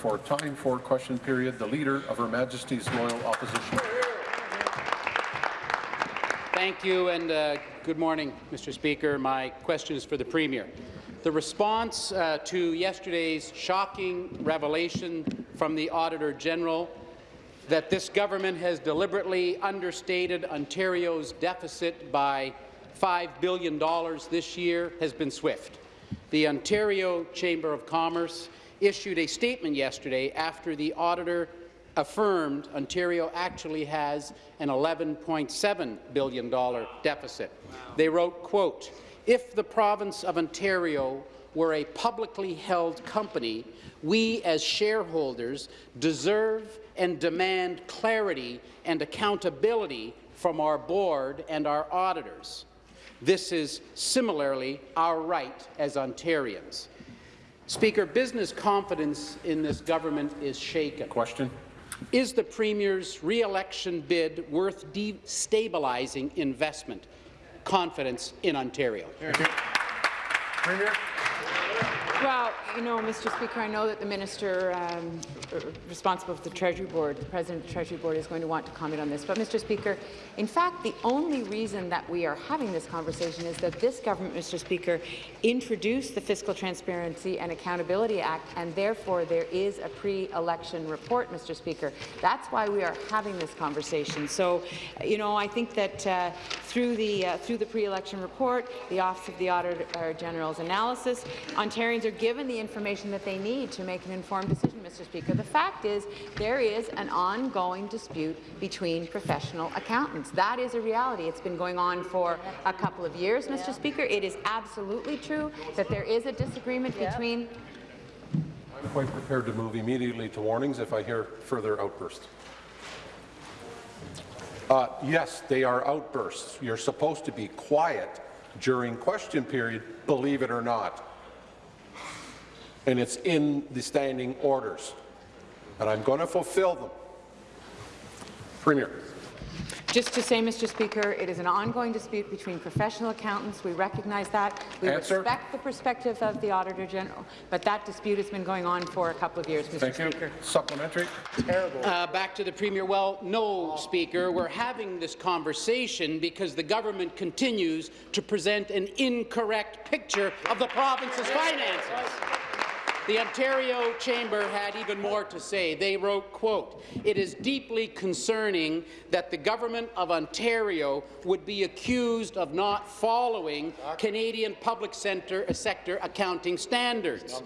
for time for question period, the Leader of Her Majesty's Loyal Opposition. Thank you, and uh, good morning, Mr. Speaker. My question is for the Premier. The response uh, to yesterday's shocking revelation from the Auditor General that this government has deliberately understated Ontario's deficit by $5 billion this year has been swift. The Ontario Chamber of Commerce issued a statement yesterday after the auditor affirmed Ontario actually has an $11.7 billion deficit. They wrote, quote, if the province of Ontario were a publicly held company, we as shareholders deserve and demand clarity and accountability from our board and our auditors. This is similarly our right as Ontarians. Speaker, business confidence in this government is shaken. Question. Is the Premier's re-election bid worth destabilizing investment confidence in Ontario? Premier. Well, you know, Mr. Speaker, I know that the minister um, responsible for the Treasury Board, the President of the Treasury Board, is going to want to comment on this. But, Mr. Speaker, in fact, the only reason that we are having this conversation is that this government, Mr. Speaker, introduced the Fiscal Transparency and Accountability Act, and therefore there is a pre-election report, Mr. Speaker. That's why we are having this conversation. So, you know, I think that uh, through the uh, through the pre-election report, the Office of the Auditor General's analysis, Ontarians are given the information that they need to make an informed decision, Mr. Speaker. The fact is there is an ongoing dispute between professional accountants. That is a reality. It's been going on for a couple of years, Mr. Speaker. It is absolutely true that there is a disagreement between I'm quite prepared to move immediately to warnings if I hear further outbursts. Uh, yes, they are outbursts. You're supposed to be quiet during question period, believe it or not and it's in the standing orders. And I'm going to fulfill them. Premier. Just to say, Mr. Speaker, it is an ongoing dispute between professional accountants. We recognize that. We Answer. respect the perspective of the Auditor General, but that dispute has been going on for a couple of years, Mr. Thank Speaker. You. Supplementary. Terrible. Uh, back to the Premier. Well, no, Speaker. We're having this conversation because the government continues to present an incorrect picture of the province's finances. The Ontario Chamber had even more to say. They wrote, quote, It is deeply concerning that the Government of Ontario would be accused of not following Canadian public center, uh, sector accounting standards.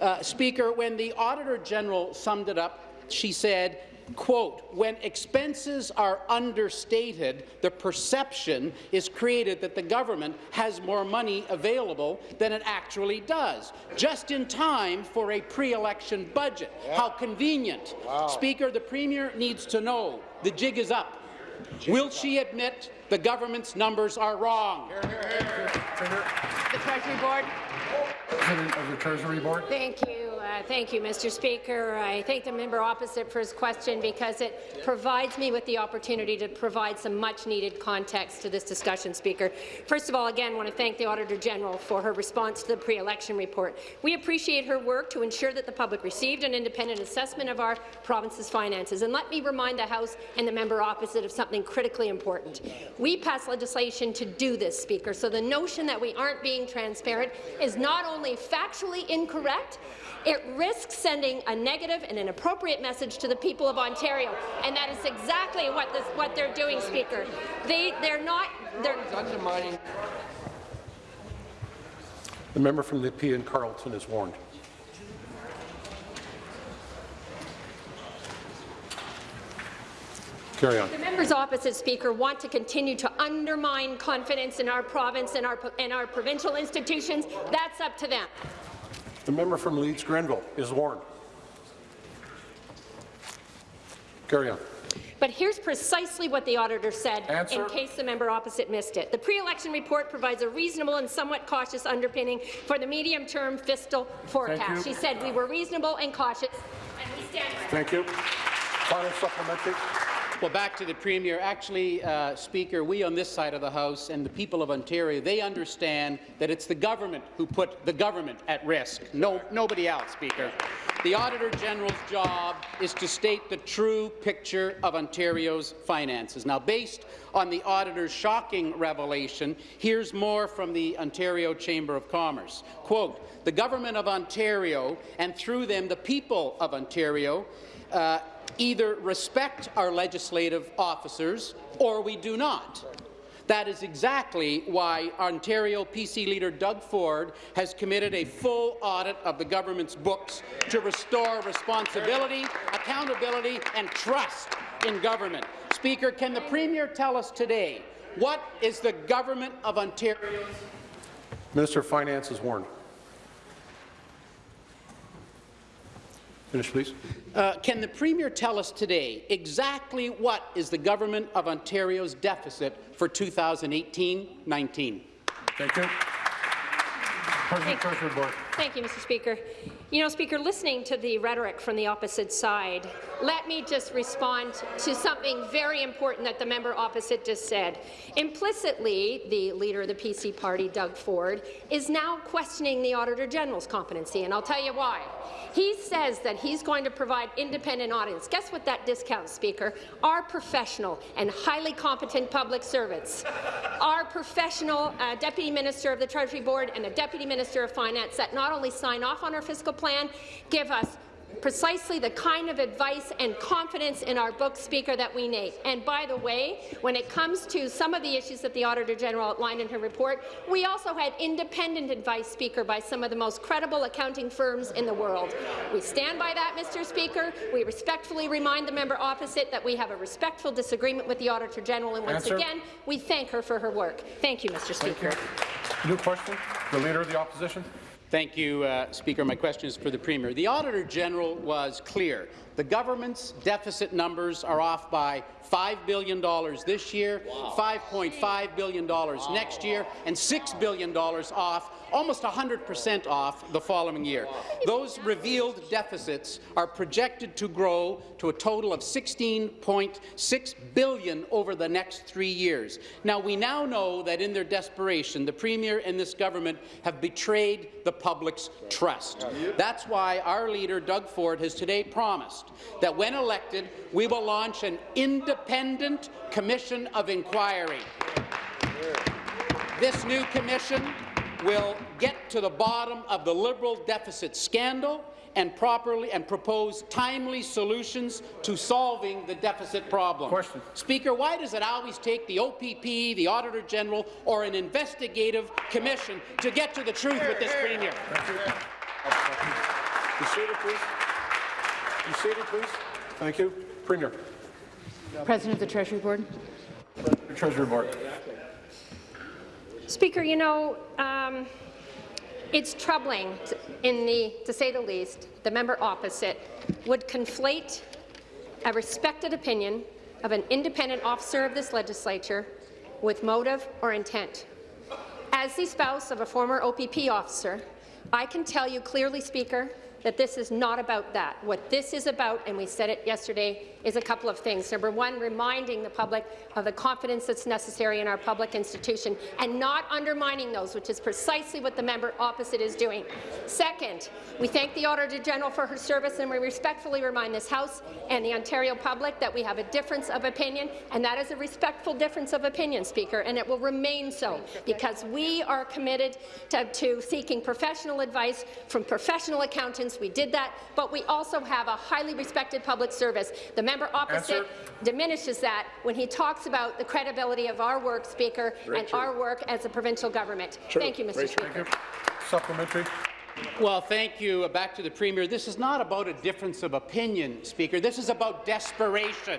Uh, Speaker, when the Auditor General summed it up, she said, quote, when expenses are understated, the perception is created that the government has more money available than it actually does, just in time for a pre-election budget. Yeah. How convenient. Wow. Speaker, the Premier needs to know the jig is up. Will she admit the government's numbers are wrong? Hear, hear, here. The Treasury Board. President of the Treasury Board. Thank you. Uh, thank you, Mr. Speaker. I thank the member opposite for his question because it provides me with the opportunity to provide some much-needed context to this discussion, Speaker. First of all, again, I want to thank the Auditor General for her response to the pre-election report. We appreciate her work to ensure that the public received an independent assessment of our province's finances. And let me remind the House and the member opposite of something critically important. We passed legislation to do this, Speaker, so the notion that we aren't being transparent is not only factually incorrect, it risks sending a negative and inappropriate message to the people of Ontario, and that is exactly what this, what they're doing, Speaker. They they're not they're undermining. The member from Nepean Carleton is warned. Carry on. The members opposite, Speaker, want to continue to undermine confidence in our province and our, and our provincial institutions. That's up to them. The member from Leeds Grenville is warned. Carry on. But here's precisely what the auditor said, Answer. in case the member opposite missed it. The pre-election report provides a reasonable and somewhat cautious underpinning for the medium-term fiscal forecast. She said we were reasonable and cautious, and we stand by Thank you. Final supplementary. Well, back to the Premier. Actually, uh, Speaker, we on this side of the House and the people of Ontario, they understand that it's the government who put the government at risk. No, nobody else, Speaker. The Auditor General's job is to state the true picture of Ontario's finances. Now, based on the Auditor's shocking revelation, here's more from the Ontario Chamber of Commerce. Quote, the Government of Ontario, and through them the people of Ontario, uh, either respect our legislative officers or we do not. That is exactly why Ontario PC leader Doug Ford has committed a full audit of the government's books to restore responsibility, accountability and trust in government. Speaker, can the Premier tell us today what is the government of Ontario's Minister of Finance is warned. Finish, please. Uh, can the Premier tell us today exactly what is the Government of Ontario's deficit for 2018-19? Thank you. President Treasury Board. Thank you, Mr. Speaker. You know, Speaker, listening to the rhetoric from the opposite side, let me just respond to something very important that the member opposite just said. Implicitly, the leader of the PC party, Doug Ford, is now questioning the Auditor General's competency, and I'll tell you why. He says that he's going to provide independent audits. Guess what that discounts, Speaker? Our professional and highly competent public servants. Our professional uh, Deputy Minister of the Treasury Board and the Deputy Minister of Finance that not only sign off on our fiscal plan, give us precisely the kind of advice and confidence in our book speaker that we need. And by the way, when it comes to some of the issues that the Auditor General outlined in her report, we also had independent advice speaker by some of the most credible accounting firms in the world. We stand by that, Mr. Speaker. We respectfully remind the member opposite that we have a respectful disagreement with the Auditor General, and once Answer. again, we thank her for her work. Thank you, Mr. Speaker. New question. The Leader of the Opposition. Thank you, uh, Speaker. My question is for the Premier. The Auditor General was clear. The government's deficit numbers are off by $5 billion this year, $5.5 billion next year, and $6 billion off, almost 100 percent off the following year. Those revealed deficits are projected to grow to a total of 16.6 billion over the next three years. Now, we now know that in their desperation, the Premier and this government have betrayed the public's trust. That's why our leader, Doug Ford, has today promised that when elected, we will launch an independent commission of inquiry. This new commission will get to the bottom of the Liberal deficit scandal and properly and propose timely solutions to solving the deficit problem. Question. Speaker, why does it always take the OPP, the Auditor General, or an investigative commission to get to the truth with this Premier? You seated, please. You seated, please. Thank you. Premier. President of the Treasury Board. The Treasury Board. Speaker, you know, um, it's troubling, in the, to say the least, the member opposite would conflate a respected opinion of an independent officer of this legislature with motive or intent. As the spouse of a former OPP officer, I can tell you clearly, Speaker, that this is not about that. What this is about, and we said it yesterday, is a couple of things. Number one, reminding the public of the confidence that's necessary in our public institution and not undermining those, which is precisely what the member opposite is doing. Second, we thank the Auditor General for her service and we respectfully remind this House and the Ontario public that we have a difference of opinion, and that is a respectful difference of opinion, Speaker, and it will remain so because we are committed to, to seeking professional advice from professional accountants. We did that, but we also have a highly respected public service. The member opposite Answer. diminishes that when he talks about the credibility of our work, Speaker, and our work as a provincial government. Thank you, Mr. Speaker. Thank you. Supplementary. Well, thank you. Uh, Back to the Premier. This is not about a difference of opinion, Speaker. This is about desperation.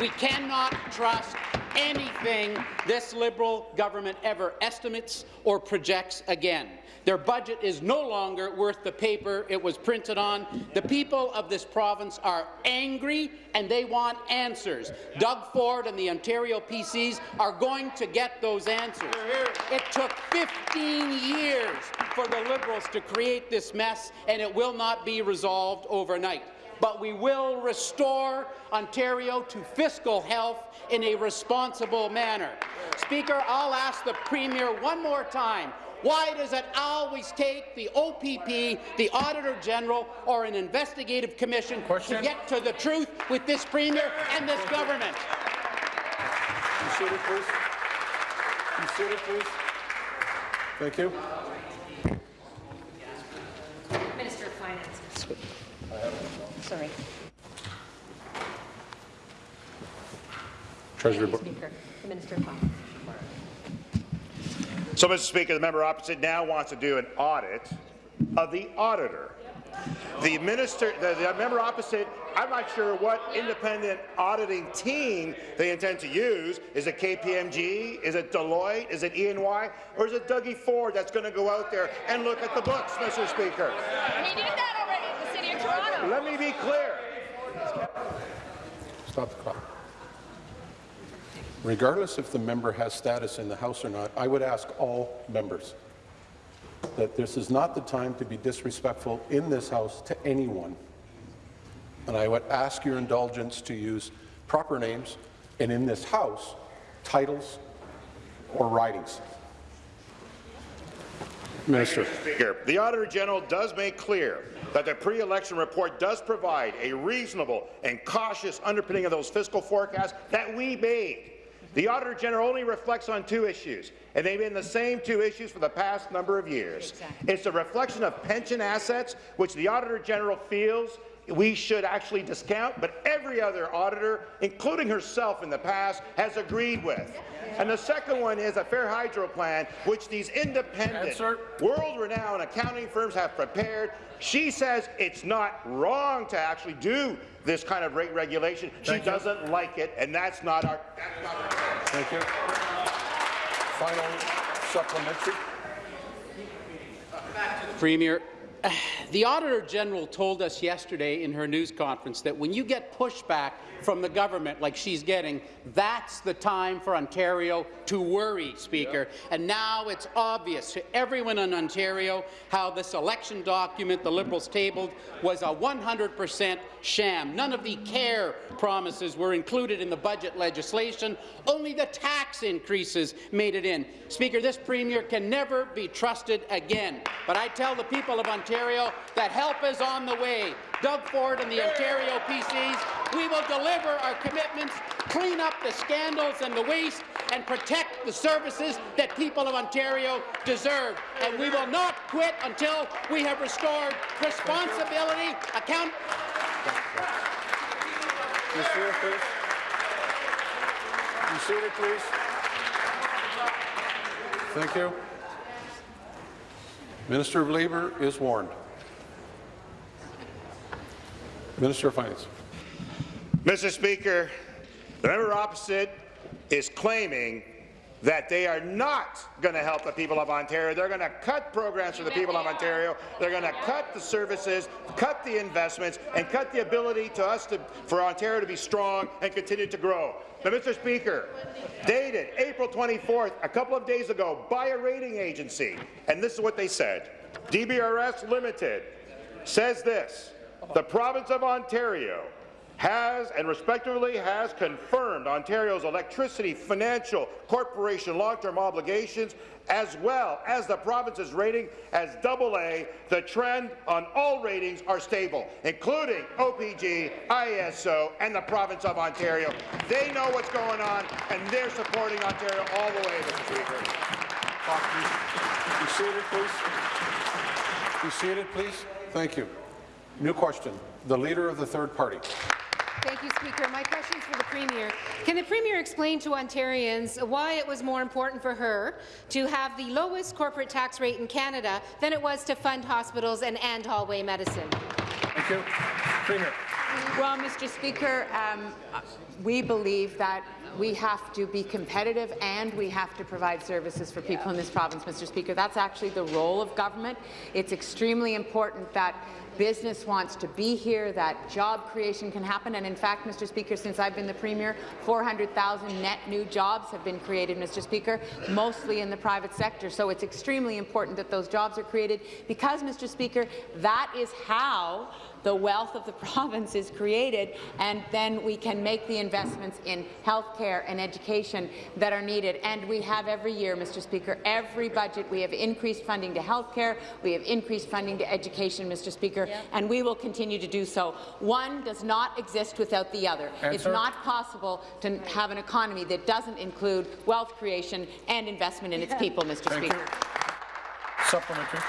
We cannot trust anything this Liberal government ever estimates or projects again. Their budget is no longer worth the paper it was printed on. The people of this province are angry and they want answers. Doug Ford and the Ontario PCs are going to get those answers. It took 15 years for the Liberals to create this mess, and it will not be resolved overnight. But we will restore Ontario to fiscal health in a responsible manner. Speaker, I'll ask the Premier one more time, why does it always take the OPP, the Auditor General, or an investigative commission Question. to get to the truth with this Premier and this government? Seated, please. Seated, please. Thank you. Minister of Finance. Sorry. Treasury Board. Speaker. The Minister of So, Mr. Speaker, the member opposite now wants to do an audit of the auditor. The minister, the, the member opposite, I'm not sure what independent auditing team they intend to use. Is it KPMG? Is it Deloitte? Is it E&Y? Or is it Dougie Ford that's going to go out there and look at the books, Mr. Speaker? He did that already in the city of Toronto. Let me be clear. Stop the clock. Regardless if the member has status in the House or not, I would ask all members that this is not the time to be disrespectful in this House to anyone. And I would ask your indulgence to use proper names, and in this House, titles or writings. Minister. Speaker, the Auditor General does make clear that the pre-election report does provide a reasonable and cautious underpinning of those fiscal forecasts that we made. The Auditor General only reflects on two issues, and they've been the same two issues for the past number of years. It's a reflection of pension assets, which the Auditor General feels we should actually discount, but every other auditor, including herself in the past, has agreed with. And the second one is a fair hydro plan, which these independent, world-renowned accounting firms have prepared. She says it's not wrong to actually do this kind of rate regulation. Thank she you. doesn't like it, and that's not our. That's not our Thank you. Final supplementary. Premier, the Auditor General told us yesterday in her news conference that when you get pushback from the government like she's getting, that's the time for Ontario to worry, Speaker. And now it's obvious to everyone in Ontario how this election document the Liberals tabled was a 100 percent sham. None of the care promises were included in the budget legislation. Only the tax increases made it in. Speaker, this Premier can never be trusted again. But I tell the people of Ontario that help is on the way. Doug Ford and the Ontario PCs, we will deliver our commitments, clean up the scandals and the waste, and protect the services that people of Ontario deserve. And we will not quit until we have restored responsibility, account please. Please. Thank you. Minister of Labour is warned. Minister of Finance. Mr. Speaker, the member opposite is claiming that they are not going to help the people of Ontario. They're going to cut programs for the people of Ontario. They're going to cut the services, cut the investments, and cut the ability to us to, for Ontario to be strong and continue to grow. Now, Mr. Speaker, dated April 24th, a couple of days ago, by a rating agency, and this is what they said. DBRS Limited says this, the province of Ontario has and respectively has confirmed Ontario's electricity financial corporation long-term obligations as well as the province's rating as AA. The trend on all ratings are stable, including OPG, ISO, and the province of Ontario. They know what's going on, and they're supporting Ontario all the way, Mr. Speaker. Be seated, please. Be seated, please. Thank you. New question. The Leader of the Third Party. Thank you, Speaker. My question is for the Premier. Can the Premier explain to Ontarians why it was more important for her to have the lowest corporate tax rate in Canada than it was to fund hospitals and end hallway medicine? Thank you. Premier. Well, Mr. Speaker, um, we believe that we have to be competitive and we have to provide services for people in this province, Mr. Speaker. That's actually the role of government. It's extremely important that business wants to be here, that job creation can happen. And in fact, Mr. Speaker, since I've been the Premier, 400,000 net new jobs have been created, Mr. Speaker, mostly in the private sector. So it's extremely important that those jobs are created because, Mr. Speaker, that is how the wealth of the province is created, and then we can make the investments in health care and education that are needed. And we have every year, Mr. Speaker, every budget we have increased funding to health care, we have increased funding to education, Mr. Speaker, and we will continue to do so. One does not exist without the other. It's not possible to have an economy that doesn't include wealth creation and investment in its people, Mr. Thank Speaker. you. Supplementary.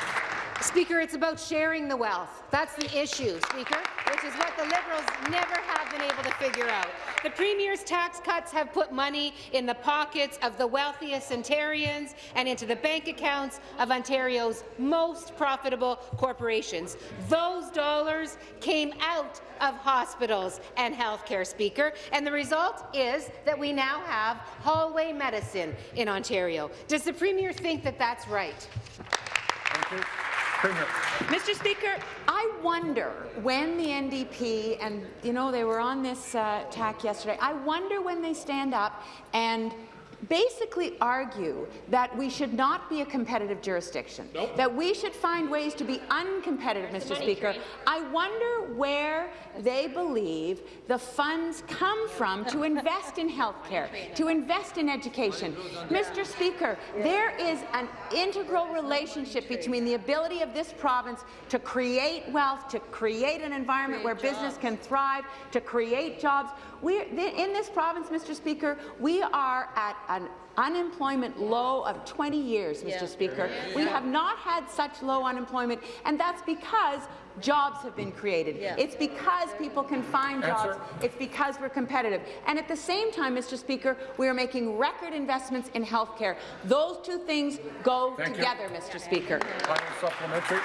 Speaker, it's about sharing the wealth. That's the issue, Speaker, which is what the Liberals never have been able to figure out. The Premier's tax cuts have put money in the pockets of the wealthiest Ontarians and into the bank accounts of Ontario's most profitable corporations. Those dollars came out of hospitals and healthcare, Speaker, and the result is that we now have hallway medicine in Ontario. Does the Premier think that that's right? Mr. Speaker, I wonder when the NDP, and you know they were on this uh, tack yesterday, I wonder when they stand up and basically argue that we should not be a competitive jurisdiction, that we should find ways to be uncompetitive, Mr. Speaker. I wonder where they believe the funds come from to invest in health care, to invest in education. Mr. Speaker, there is an integral relationship between the ability of this province to create wealth, to create an environment where business can thrive, to create jobs. We're, in this province, Mr. Speaker, we are at an unemployment low of 20 years, Mr. Speaker. We have not had such low unemployment, and that's because jobs have been created. It's because people can find jobs. It's because we're competitive. And at the same time, Mr. Speaker, we are making record investments in health care. Those two things go Thank you. together, Mr. Speaker. Supplementary.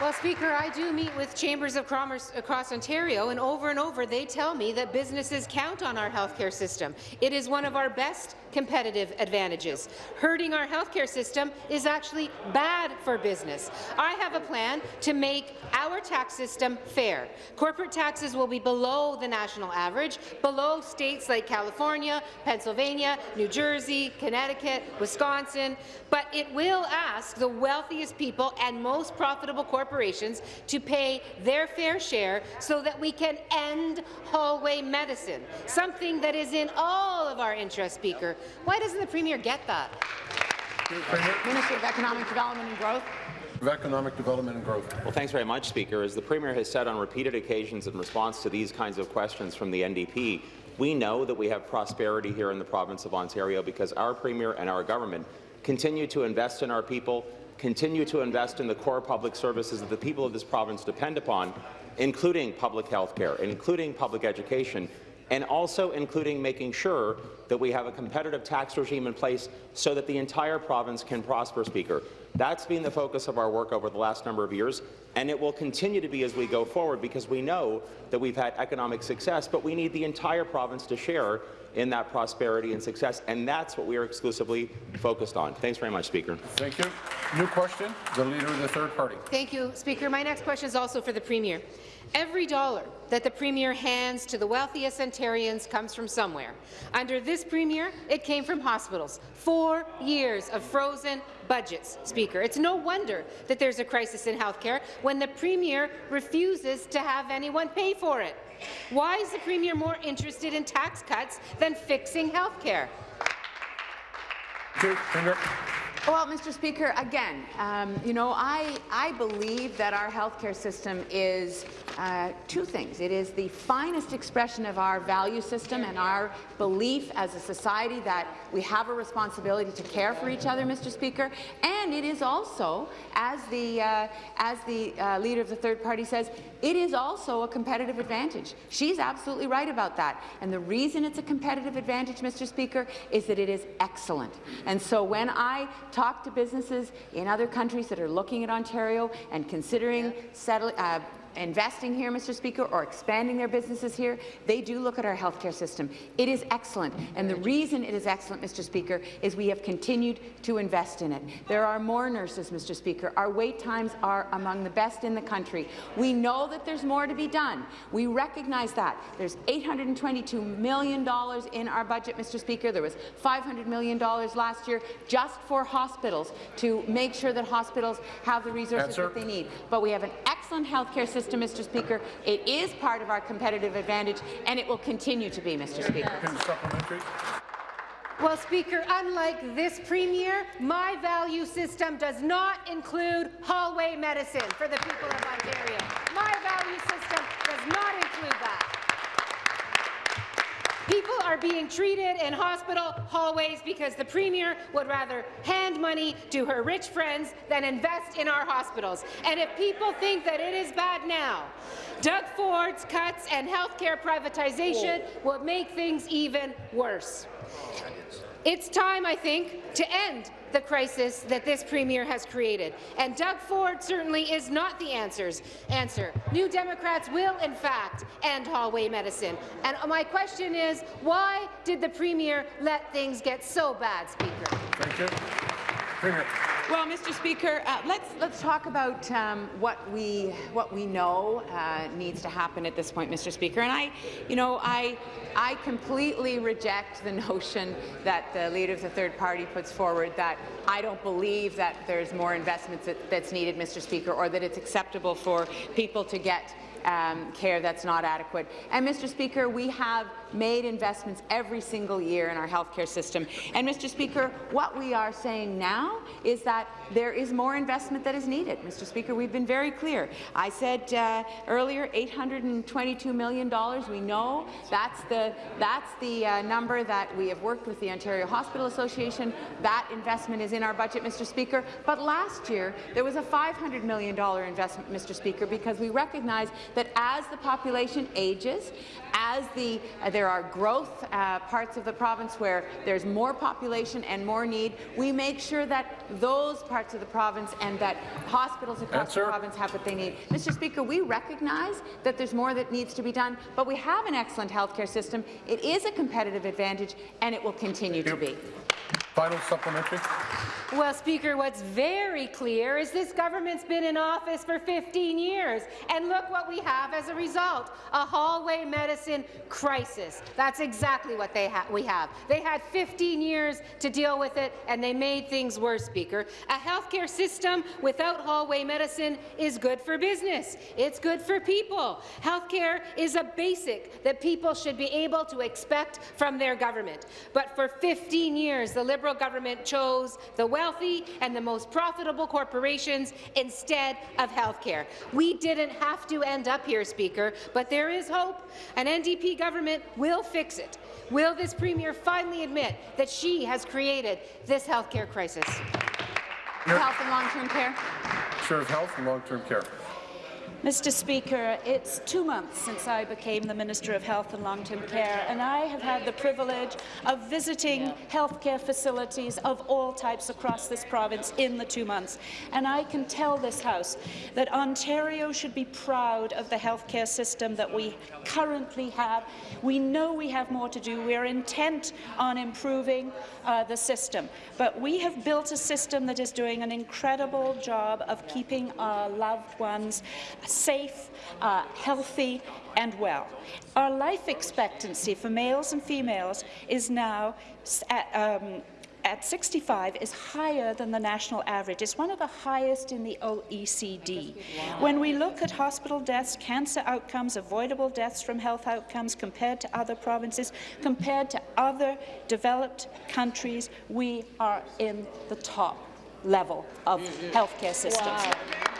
Well, Speaker, I do meet with chambers of commerce across Ontario, and over and over they tell me that businesses count on our healthcare system. It is one of our best competitive advantages. Hurting our healthcare system is actually bad for business. I have a plan to make our tax system fair. Corporate taxes will be below the national average, below states like California, Pennsylvania, New Jersey, Connecticut, Wisconsin, but it will ask the wealthiest people and most profitable corporations to pay their fair share so that we can end hallway medicine, something that is in all of our interest, Speaker. Why doesn't the Premier get that? Minister of Economic Development and Growth. Of Economic Development and Growth. Well, thanks very much, Speaker. As the Premier has said on repeated occasions in response to these kinds of questions from the NDP, we know that we have prosperity here in the province of Ontario because our Premier and our government continue to invest in our people, continue to invest in the core public services that the people of this province depend upon, including public health care, including public education, and also including making sure that we have a competitive tax regime in place so that the entire province can prosper, Speaker. That's been the focus of our work over the last number of years, and it will continue to be as we go forward because we know that we've had economic success, but we need the entire province to share in that prosperity and success, and that's what we are exclusively focused on. Thanks very much, Speaker. Thank you. New question, the Leader of the Third Party. Thank you, Speaker. My next question is also for the Premier. Every dollar that the Premier hands to the wealthiest Ontarians comes from somewhere. Under this Premier, it came from hospitals. Four years of frozen budgets, Speaker. It's no wonder that there's a crisis in healthcare when the Premier refuses to have anyone pay for it. Why is the Premier more interested in tax cuts than fixing healthcare? Thank you. Premier. Well, Mr. Speaker, again, um, you know, I, I believe that our healthcare system is uh, two things. It is the finest expression of our value system and our belief as a society that we have a responsibility to care for each other, Mr. Speaker, and it is also, as the, uh, as the uh, leader of the third party says, it is also a competitive advantage. She's absolutely right about that. And the reason it's a competitive advantage, Mr. Speaker, is that it is excellent. And so when I talk to businesses in other countries that are looking at Ontario and considering settling, uh, investing here, Mr. Speaker, or expanding their businesses here, they do look at our healthcare system. It is excellent, and the reason it is excellent, Mr. Speaker, is we have continued to invest in it. There are more nurses, Mr. Speaker. Our wait times are among the best in the country. We know that there's more to be done. We recognize that. There's $822 million in our budget, Mr. Speaker. There was $500 million last year just for hospitals to make sure that hospitals have the resources that they need. But we have an excellent healthcare system system, Mr. Speaker. It is part of our competitive advantage, and it will continue to be, Mr. Speaker. Supplementary. Well, Speaker, unlike this Premier, my value system does not include hallway medicine for the people of Ontario. My value system does not include that. People are being treated in hospital hallways because the Premier would rather hand money to her rich friends than invest in our hospitals. And if people think that it is bad now, Doug Ford's cuts and healthcare privatization will make things even worse. It's time, I think, to end the crisis that this Premier has created. And Doug Ford certainly is not the answers. answer. New Democrats will, in fact, end hallway medicine. And my question is, why did the Premier let things get so bad, Speaker? Thank you. Premier. Well, Mr. Speaker, uh, let's let's talk about um, what we what we know uh, needs to happen at this point, Mr. Speaker. And I, you know, I I completely reject the notion that the leader of the third party puts forward that I don't believe that there's more investments that, that's needed, Mr. Speaker, or that it's acceptable for people to get um, care that's not adequate. And, Mr. Speaker, we have made investments every single year in our healthcare system. And, Mr. Speaker, what we are saying now is that there is more investment that is needed. Mr. Speaker, we've been very clear. I said uh, earlier, $822 million. We know that's the that's the uh, number that we have worked with the Ontario Hospital Association. That investment is in our budget, Mr. Speaker. But last year there was a $500 million investment, Mr. Speaker, because we recognize that as the population ages, as the, uh, there are growth uh, parts of the province where there's more population and more need, we make sure that those parts of the province and that hospitals across Answer. the province have what they need. Mr. Speaker, we recognize that there's more that needs to be done, but we have an excellent healthcare system. It is a competitive advantage, and it will continue to be. Final supplementary. Well, Speaker, what's very clear is this government's been in office for 15 years, and look what we have as a result, a hallway medicine crisis. That's exactly what they ha we have. They had 15 years to deal with it, and they made things worse, Speaker. A healthcare system without hallway medicine is good for business. It's good for people. Healthcare is a basic that people should be able to expect from their government. But for 15 years, the Liberal government chose the wealthy and the most profitable corporations instead of healthcare. We didn't have to end up here, Speaker, but there is hope. An NDP government will fix it. Will this Premier finally admit that she has created this healthcare crisis? Health and long-term care. Of Health and Long-Term Care. Mr. Speaker, it's two months since I became the Minister of Health and Long-Term Care, and I have had the privilege of visiting healthcare facilities of all types across this province in the two months. And I can tell this House that Ontario should be proud of the healthcare system that we currently have. We know we have more to do. We are intent on improving uh, the system, but we have built a system that is doing an incredible job of keeping our loved ones safe, uh, healthy and well. Our life expectancy for males and females is now at, um, at 65 is higher than the national average. It's one of the highest in the OECD. When we look at hospital deaths, cancer outcomes, avoidable deaths from health outcomes compared to other provinces, compared to other developed countries, we are in the top level of healthcare systems. Wow.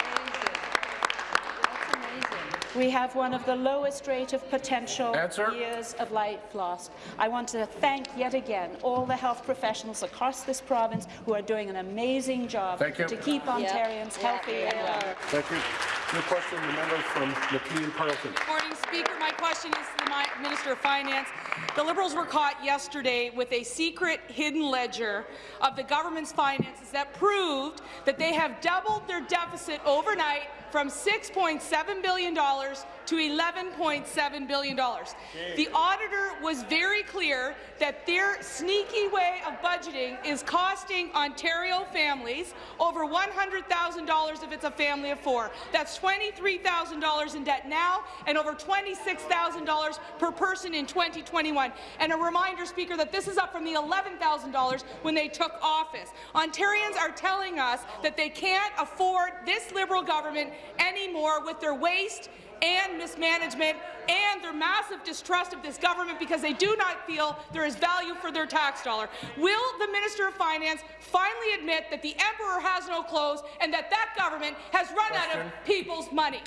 We have one of the lowest rate of potential Answer. years of life lost. I want to thank yet again all the health professionals across this province who are doing an amazing job to keep Ontarians healthy and well. Thank you. New question, the member from Nepean Carleton. Morning, Speaker. My question is to the Minister of Finance. The Liberals were caught yesterday with a secret hidden ledger of the government's finances that proved that they have doubled their deficit overnight from $6.7 billion to $11.7 billion. The auditor was very clear that their sneaky way of budgeting is costing Ontario families over $100,000 if it's a family of four. That's $23,000 in debt now and over $26,000 per person in 2021. And a reminder, Speaker, that this is up from the $11,000 when they took office. Ontarians are telling us that they can't afford this Liberal government anymore with their waste and mismanagement and their massive distrust of this government because they do not feel there is value for their tax dollar. Will the Minister of Finance finally admit that the emperor has no clothes and that that government has run out of people's money?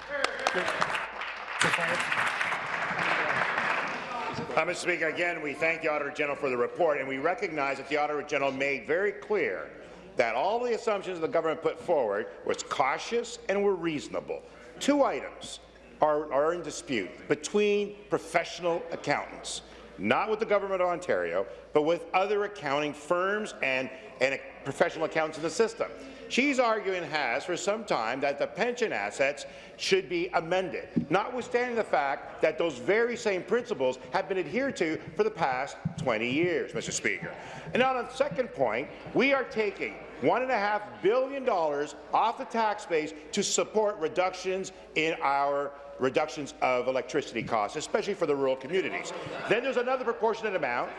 Uh, Mr. Speaker, again, we thank the Auditor General for the report, and we recognize that the Auditor General made very clear that all the assumptions the government put forward was cautious and were reasonable. Two items are, are in dispute between professional accountants, not with the Government of Ontario, but with other accounting firms and, and professional accountants in the system. She's arguing has for some time that the pension assets should be amended, notwithstanding the fact that those very same principles have been adhered to for the past 20 years, Mr. Speaker. And on the second point, we are taking $1.5 billion off the tax base to support reductions in our reductions of electricity costs, especially for the rural communities. Then there's another proportionate amount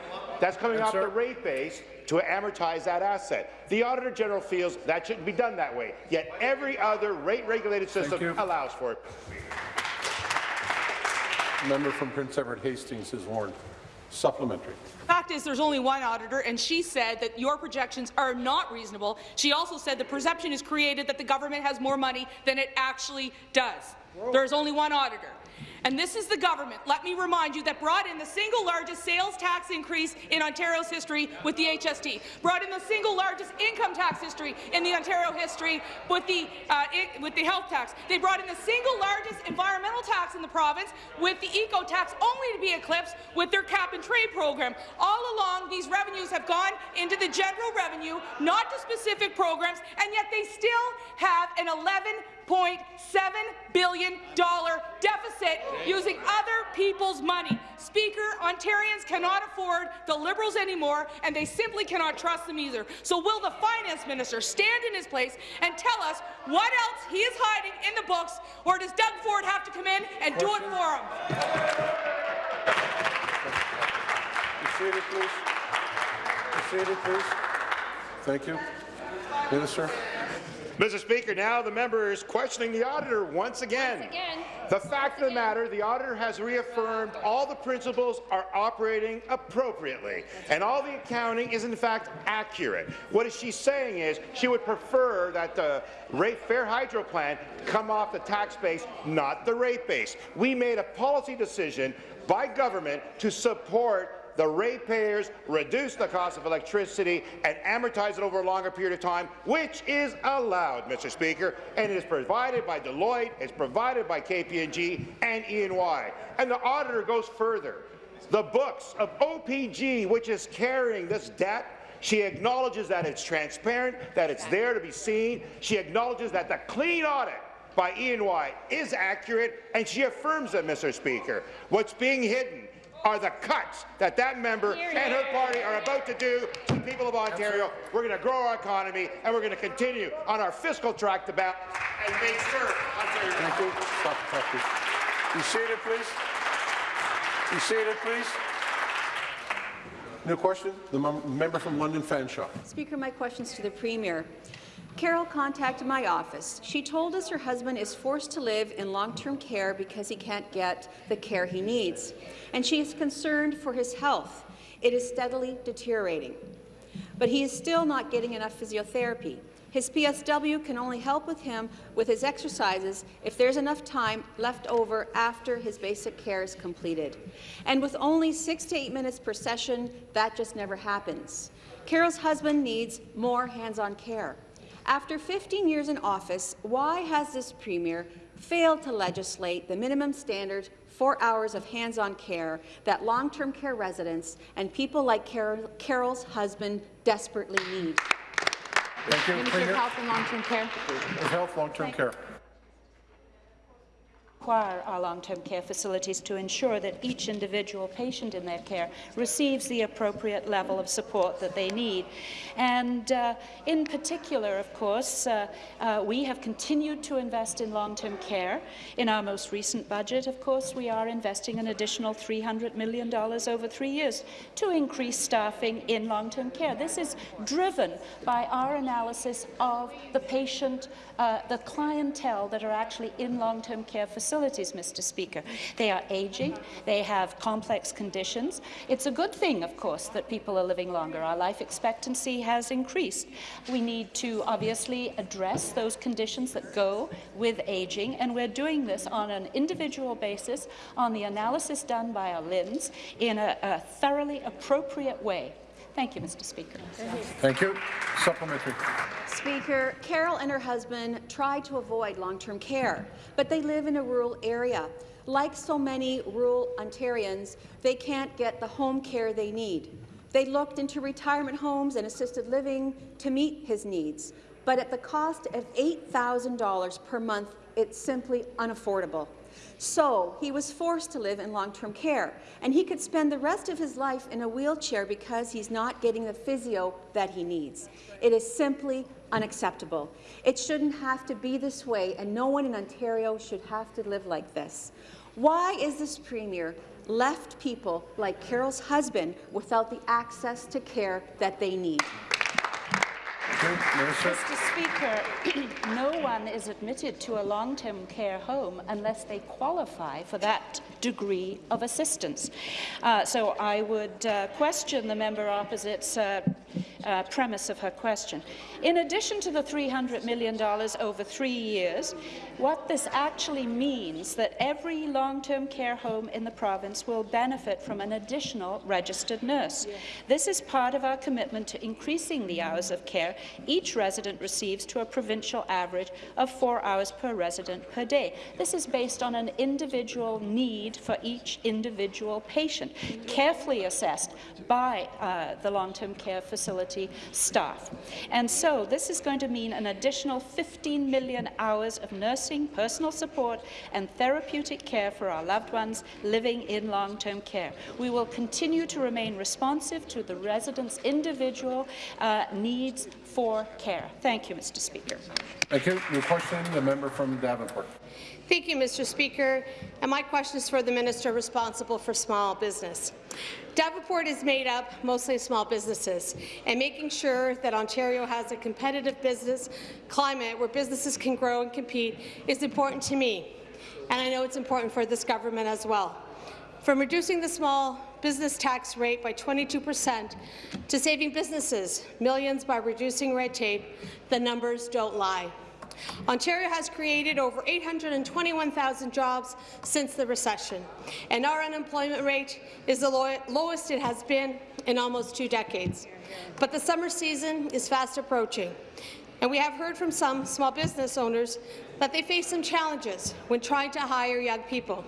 that's coming Yes, off sir. the rate base to amortize that asset. The Auditor General feels that shouldn't be done that way, yet every other rate-regulated system allows for it. Member from Prince Edward Hastings is warned. Supplementary. The Fact is, there's only one auditor, and she said that your projections are not reasonable. She also said the perception is created that the government has more money than it actually does. There's only one auditor. And this is the government, let me remind you, that brought in the single largest sales tax increase in Ontario's history with the HST, brought in the single largest income tax history in the Ontario history with the, uh, i- with the health tax. They brought in the single largest environmental tax in the province with the eco tax, only to be eclipsed with their cap and trade program. All along, these revenues have gone into the general revenue, not to specific programs, and yet they still have an 11.7 billion dollar deficit using other people's money. Speaker, Ontarians cannot afford the Liberals anymore, and they simply cannot trust them either. So will the finance minister stand in his place and tell us what else he is hiding in the books, or does Doug Ford have to come in and do it for him? Seated, please. Seated, please. Thank you. Minister. Mr. Speaker, now the member is questioning the auditor once again. The fact of the matter, the auditor has reaffirmed all the principles are operating appropriately, and all the accounting is in fact accurate. What she's saying is she would prefer that the rate fair hydro plan come off the tax base, not the rate base. We made a policy decision by government to support the ratepayers reduce the cost of electricity and amortize it over a longer period of time, which is allowed, Mr. Speaker, and it is provided by Deloitte, it's provided by KPMG and E&Y. The auditor goes further. The books of OPG, which is carrying this debt, she acknowledges that it's transparent, that it's there to be seen. She acknowledges that the clean audit by E&Y is accurate, and she affirms it, Mr. Speaker. What's being hidden are the cuts that that member and her party are about to do to the people of Ontario. We're going to grow our economy, and we're going to continue on our fiscal track to back and make sure Ontario. Thank you. Stop the clock, please. Be seated, please. Be seated, please. New question. The member from London Fanshawe. Speaker, my question's to the Premier. Carol contacted my office. She told us her husband is forced to live in long-term care because he can't get the care he needs, and she is concerned for his health. It is steadily deteriorating, but he is still not getting enough physiotherapy. His PSW can only help with him with his exercises if there's enough time left over after his basic care is completed. And with only six to eight minutes per session, that just never happens. Carol's husband needs more hands-on care. After 15 years in office, why has this Premier failed to legislate the minimum standard four hours of hands-on care that long-term care residents and people like Carol, Carol's husband desperately need? Thank you, Minister of Premier. Health and Long-Term Care. Of Health, long-term care. Require our long-term care facilities to ensure that each individual patient in their care receives the appropriate level of support that they need. And uh, in particular, of course, uh, uh, we have continued to invest in long-term care. In our most recent budget, of course, we are investing an additional $300 million over three years to increase staffing in long-term care. This is driven by our analysis of the patient, uh, the clientele that are actually in long-term care facilities, Mr. Speaker. They are aging, they have complex conditions. It's a good thing, of course, that people are living longer. Our life expectancy has increased. We need to obviously address those conditions that go with aging, and we're doing this on an individual basis on the analysis done by our LHINs in a, a thoroughly appropriate way. Thank you, Mr. Speaker. Thank you. Supplementary. Speaker, Carol and her husband tried to avoid long-term care, but they live in a rural area. Like so many rural Ontarians, they can't get the home care they need. They looked into retirement homes and assisted living to meet his needs, but at the cost of $8,000 per month, it's simply unaffordable. So he was forced to live in long-term care, and he could spend the rest of his life in a wheelchair because he's not getting the physio that he needs. It is simply unacceptable. It shouldn't have to be this way, and no one in Ontario should have to live like this. Why is this Premier left people like Carol's husband without the access to care that they need? Mr. Speaker, no one is admitted to a long-term care home unless they qualify for that degree of assistance. Uh, so I would uh, question the member opposite's uh, uh, premise of her question. In addition to the $300 million over three years, what this actually means is that every long-term care home in the province will benefit from an additional registered nurse. This is part of our commitment to increasing the hours of care each resident receives to a provincial average of four hours per resident per day. This is based on an individual need for each individual patient, carefully assessed by uh, the long-term care facility staff. And so this is going to mean an additional 15 million hours of nursing, personal support and therapeutic care for our loved ones living in long-term care. We will continue to remain responsive to the residents' individual uh, needs for care. Thank you, Mr. Speaker. Thank you. Your question, the member from Davenport. Thank you, Mr. Speaker. And my question is for the minister responsible for small business. Davenport is made up mostly of small businesses, and making sure that Ontario has a competitive business climate where businesses can grow and compete is important to me, and I know it's important for this government as well. From reducing the small business tax rate by 22 percent to saving businesses millions by reducing red tape, the numbers don't lie. Ontario has created over 821,000 jobs since the recession, and our unemployment rate is the low lowest it has been in almost two decades. But the summer season is fast approaching, and we have heard from some small business owners that they face some challenges when trying to hire young people.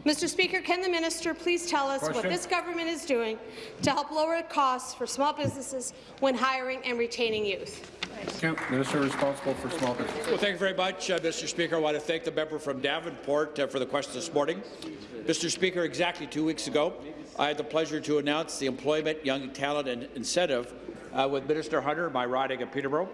Mr. Speaker, can the minister please tell us Question. what this government is doing to help lower costs for small businesses when hiring and retaining youth? Thank you. Minister responsible for small business. Well, thank you very much, uh, Mr. Speaker. I want to thank the member from Davenport uh, for the question this morning. Mr. Speaker, exactly two weeks ago, I had the pleasure to announce the Employment, Young Talent and Incentive uh, with Minister Hunter, my riding of Peterborough.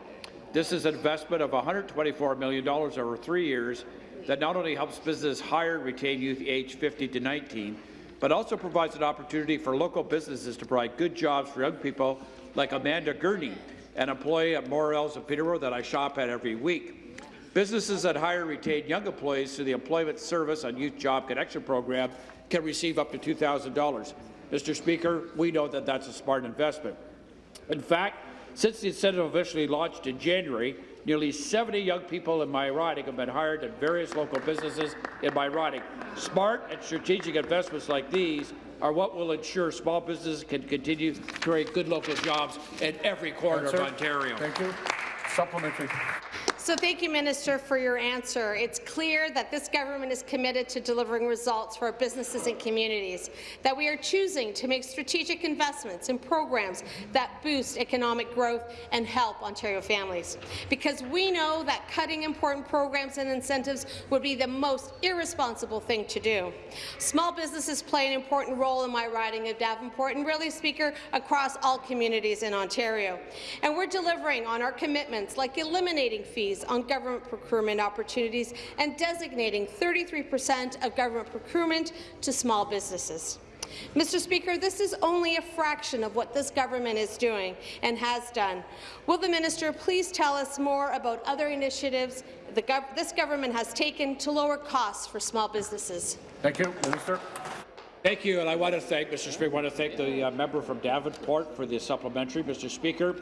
This is an investment of $124 million over three years that not only helps businesses hire and retain youth aged 50 to 19, but also provides an opportunity for local businesses to provide good jobs for young people like Amanda Gurney, an employee at Morrell's of Peterborough that I shop at every week. Businesses that hire and retain young employees through the Employment Service and Youth Job Connection Program can receive up to $2,000. Mr. Speaker, we know that that's a smart investment. In fact, since the incentive officially launched in January, nearly 70 young people in my riding have been hired at various local businesses in my riding. Smart and strategic investments like these are what will ensure small businesses can continue to create good local jobs in every corner of Ontario. Thank you. Supplementary. So thank you, Minister, for your answer. It's clear that this government is committed to delivering results for our businesses and communities, that we are choosing to make strategic investments in programs that boost economic growth and help Ontario families. Because we know that cutting important programs and incentives would be the most irresponsible thing to do. Small businesses play an important role in my riding of Davenport and really, Speaker, across all communities in Ontario. And we're delivering on our commitments like eliminating fees on government procurement opportunities and designating 33 per cent of government procurement to small businesses. Mr. Speaker, this is only a fraction of what this government is doing and has done. Will the minister please tell us more about other initiatives gov this government has taken to lower costs for small businesses? Thank you. Minister. Thank you, and I want to thank, Mr. Speaker, I want to thank the uh, member from Davenport for the supplementary. Mr. Speaker,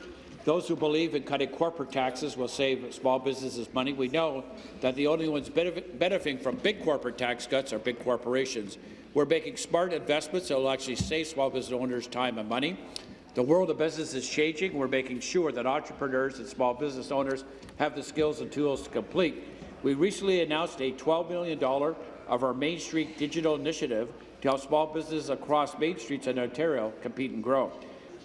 those who believe in cutting corporate taxes will save small businesses money. We know that the only ones benefiting from big corporate tax cuts are big corporations. We're making smart investments that will actually save small business owners time and money. The world of business is changing. We're making sure that entrepreneurs and small business owners have the skills and tools to complete. We recently announced a $12 million of our Main Street digital initiative to help small businesses across Main Streets in Ontario compete and grow.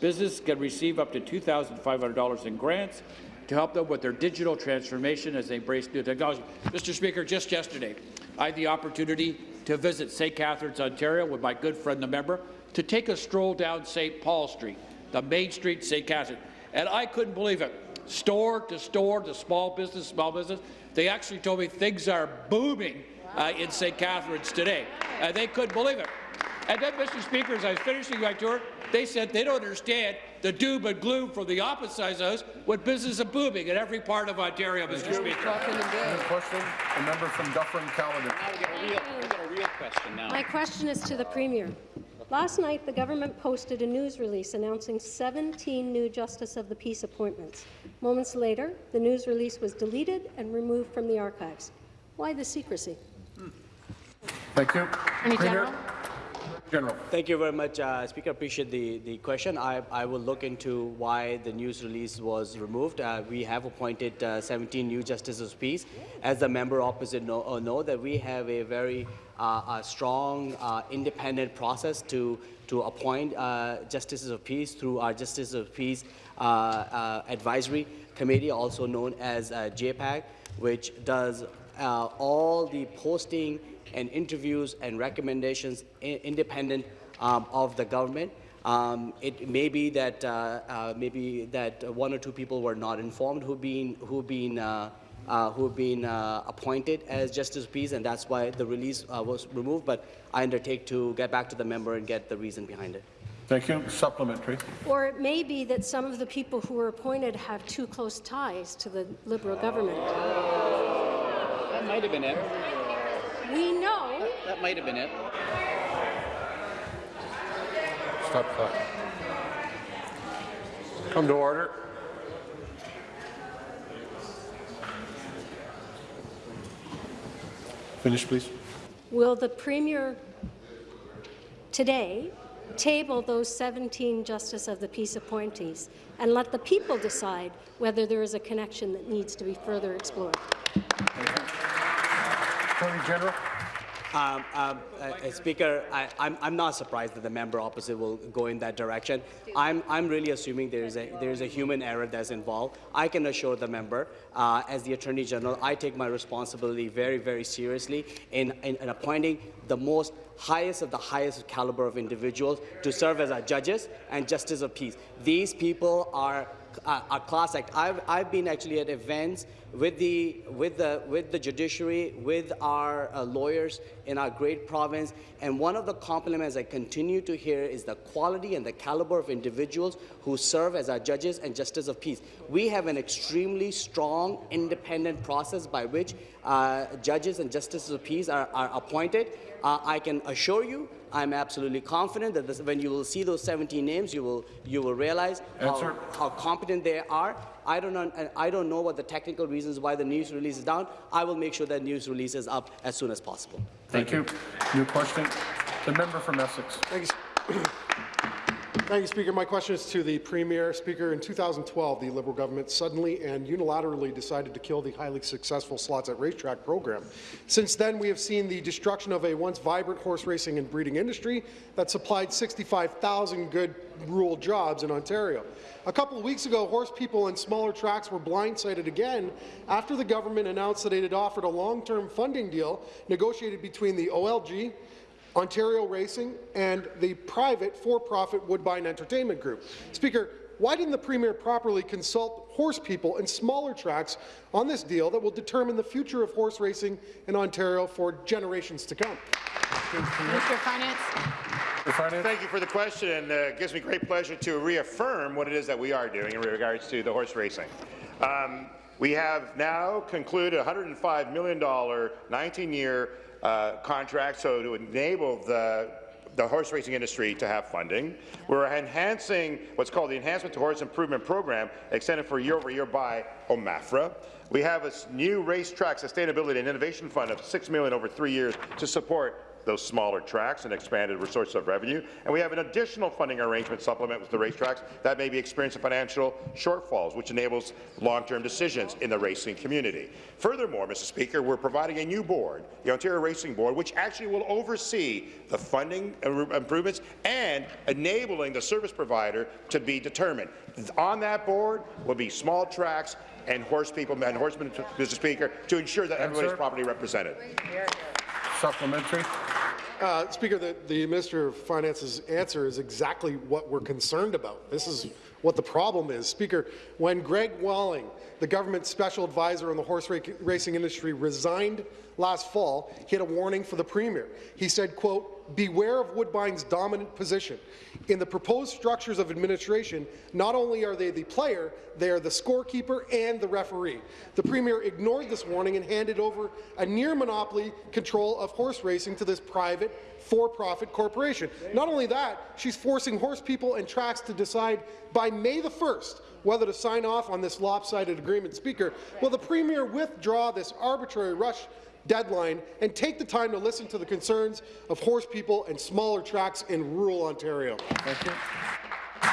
Businesses can receive up to $2,500 in grants to help them with their digital transformation as they embrace new technology. Mr. Speaker, just yesterday, I had the opportunity to visit St. Catharines, Ontario with my good friend, the member, to take a stroll down St. Paul Street, the main street St. Catharines, and I couldn't believe it. Store to store to small business, small business, they actually told me things are booming uh, in St. Catharines today, they couldn't believe it. And then, Mr. Speaker, as I was finishing my tour, they said they don't understand the doom and gloom from the opposite side of the house when business is booming in every part of Ontario, Mr. Speaker. question, the member from Dufferin-Caledon. My question is to the Premier. Last night, the government posted a news release announcing 17 new Justice of the Peace appointments. Moments later, the news release was deleted and removed from the archives. Why the secrecy? Thank you. Attorney General. General. Thank you very much, uh, Speaker. Appreciate the, the question. I, I will look into why the news release was removed. Uh, we have appointed uh, 17 new justices of peace. As the member opposite know, uh, know that we have a very uh, a strong, uh, independent process to to appoint justices of peace through our Justice of Peace Advisory Committee, also known as JPAC, which does all the posting and interviews and recommendations independent um, of the government. Um, it may be that uh, uh, maybe that one or two people were not informed who've been who've been uh, uh who've been uh, appointed as justice of peace, and that's why the release uh, was removed. But I undertake to get back to the member and get the reason behind it. Thank you. Supplementary. Or it may be that some of the people who were appointed have too close ties to the Liberal government. That might have been it. We know. That, that might have been it. Stop clock. Come to order. Finish, please. Will the Premier today table those 17 Justice of the Peace appointees and let the people decide whether there is a connection that needs to be further explored? Attorney General. Um, um, uh, Speaker, I, am not surprised that the member opposite will go in that direction. I'm, I'm really assuming there is a there is a human error that's involved. I can assure the member, uh, as the Attorney General, I take my responsibility very, very seriously in, in, in appointing the most highest of the highest caliber of individuals to serve as our judges and justice of peace. These people are a class act. I've, I've been actually at events with the, with the, with the judiciary, with our uh, lawyers in our great province, and one of the compliments I continue to hear is the quality and the caliber of individuals who serve as our judges and justice of peace. We have an extremely strong, independent process by which uh, judges and justices of peace are, are appointed. Uh, I can assure you I'm absolutely confident that this, when you will see those 17 names, you will you will realize how, how, competent they are. I don't know, I don't know what the technical reasons why the news release is down. I will make sure that news release is up as soon as possible. Thank, Thank you. you. New question. The member from Essex. Thanks. Thank you, Speaker. My question is to the Premier. Speaker, in 2012, the Liberal government suddenly and unilaterally decided to kill the highly successful Slots at Racetrack program. Since then, we have seen the destruction of a once vibrant horse racing and breeding industry that supplied 65,000 good rural jobs in Ontario. A couple of weeks ago, horse people and smaller tracks were blindsided again after the government announced that it had offered a long-term funding deal negotiated between the OLG, Ontario Racing, and the private for-profit Woodbine Entertainment Group. Speaker, why didn't the Premier properly consult horse people and smaller tracks on this deal that will determine the future of horse racing in Ontario for generations to come? Minister of Finance. Thank you for the question, and uh, it gives me great pleasure to reaffirm what it is that we are doing in regards to the horse racing. Um, we have now concluded a $105 million 19-year uh, contract so to enable the the horse racing industry to have funding. We're enhancing what's called the Enhancement to Horse Improvement Program, extended for year over year by OMAFRA. We have a new racetrack sustainability and innovation fund of 6 million over three years to support those smaller tracks and expanded sources of revenue. And we have an additional funding arrangement supplement with the racetracks that may be experiencing financial shortfalls, which enables long-term decisions in the racing community. Furthermore, Mr. Speaker, we're providing a new board, the Ontario Racing Board, which actually will oversee the funding improvements and enabling the service provider to be determined. On that board will be small tracks and horse people and horsemen, Mr. Speaker, to ensure that everybody's properly represented. Supplementary. Uh, Speaker, the, the Minister of Finance's answer is exactly what we're concerned about. This is what the problem is. Speaker, when Greg Walling, the government special advisor on the horse racing industry, resigned last fall, he had a warning for the Premier. He said, quote, beware of Woodbine's dominant position. In the proposed structures of administration, not only are they the player, they are the scorekeeper and the referee. The Premier ignored this warning and handed over a near-monopoly control of horse racing to this private, for-profit corporation. Not only that, she's forcing horse people and tracks to decide by May the 1st whether to sign off on this lopsided agreement. Speaker, will the Premier withdraw this arbitrary rush deadline and take the time to listen to the concerns of horse people and smaller tracks in rural Ontario. Thank you.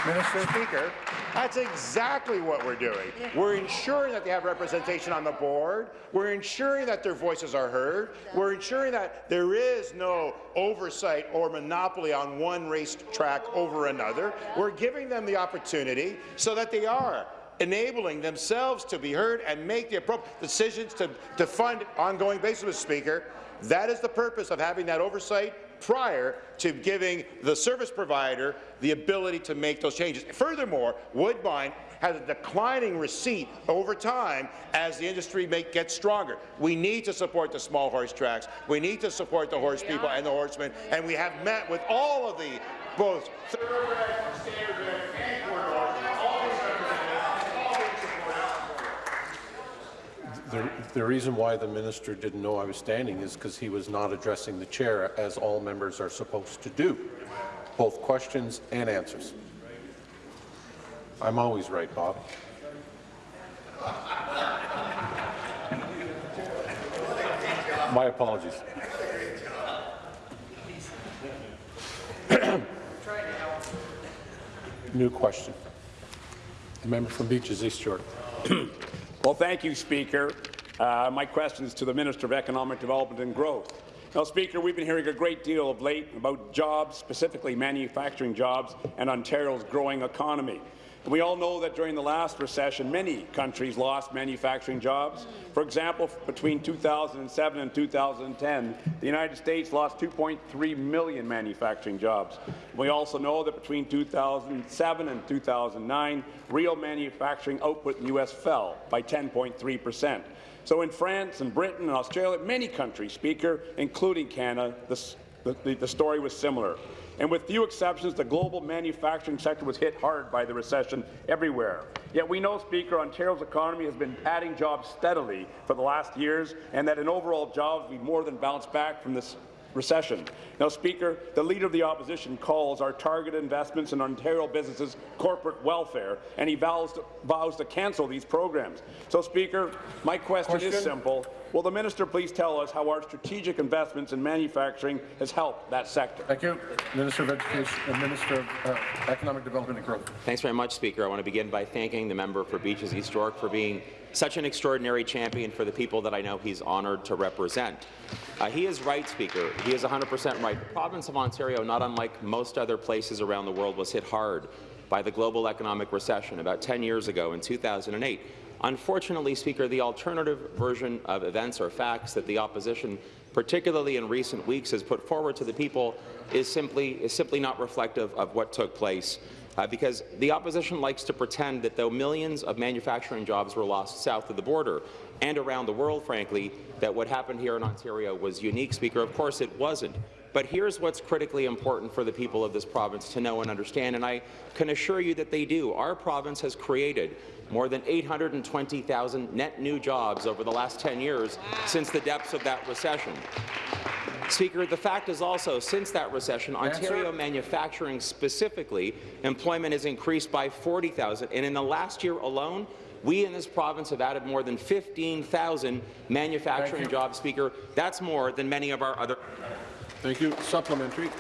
Minister Speaker, that's exactly what we're doing. We're ensuring that they have representation on the board. We're ensuring that their voices are heard. We're ensuring that there is no oversight or monopoly on one race track over another. We're giving them the opportunity so that they are enabling themselves to be heard and make the appropriate decisions to, to fund ongoing basis, Mr. Speaker. That is the purpose of having that oversight prior to giving the service provider the ability to make those changes. Furthermore, Woodbine has a declining receipt over time as the industry make, gets stronger. We need to support the small horse tracks. We need to support the horse people and the horsemen, and we have met with all of the both The, the reason why the minister didn't know I was standing is because he was not addressing the chair, as all members are supposed to do, both questions and answers. I'm always right, Bob. My apologies. New question. The member from Beaches East York. Well, thank you, Speaker. Uh, my question is to the Minister of Economic Development and Growth. Now, Speaker, we've been hearing a great deal of late about jobs, specifically manufacturing jobs, and Ontario's growing economy. And we all know that during the last recession, many countries lost manufacturing jobs. For example, between 2007 and 2010, the United States lost 2.3 million manufacturing jobs. We also know that between 2007 and 2009, real manufacturing output in the U.S. fell by 10.3 percent. So in France and Britain and Australia, many countries, Speaker, including Canada, the, the, the story was similar. And with few exceptions, the global manufacturing sector was hit hard by the recession everywhere. Yet we know, Speaker, Ontario's economy has been adding jobs steadily for the last years, and that in overall jobs, we more than bounced back from this recession. Now, Speaker, the Leader of the Opposition calls our targeted investments in Ontario businesses corporate welfare, and he vows to, vows to cancel these programs. So, Speaker, my question, question? is simple. Will the minister please tell us how our strategic investments in manufacturing has helped that sector? Thank you. Minister of Education and Minister of uh, Economic Development and Growth. Thanks very much, Speaker. I want to begin by thanking the member for Beaches East York for being such an extraordinary champion for the people that I know he's honoured to represent. Uh, he is right, Speaker. He is 100% right. The province of Ontario, not unlike most other places around the world, was hit hard by the global economic recession about 10 years ago in 2008. Unfortunately, Speaker, the alternative version of events or facts that the opposition, particularly in recent weeks, has put forward to the people is simply, is simply not reflective of what took place. Uh, because the opposition likes to pretend that though millions of manufacturing jobs were lost south of the border and around the world, frankly, that what happened here in Ontario was unique, Speaker. Of course it wasn't. But here's what's critically important for the people of this province to know and understand, and I can assure you that they do. Our province has created more than 820,000 net new jobs over the last 10 years since the depths of that recession. Speaker, the fact is also, since that recession, Ontario manufacturing specifically, employment has increased by 40,000, and in the last year alone, we in this province have added more than 15,000 manufacturing jobs, Speaker. That's more than many of our other Thank you. Supplementary.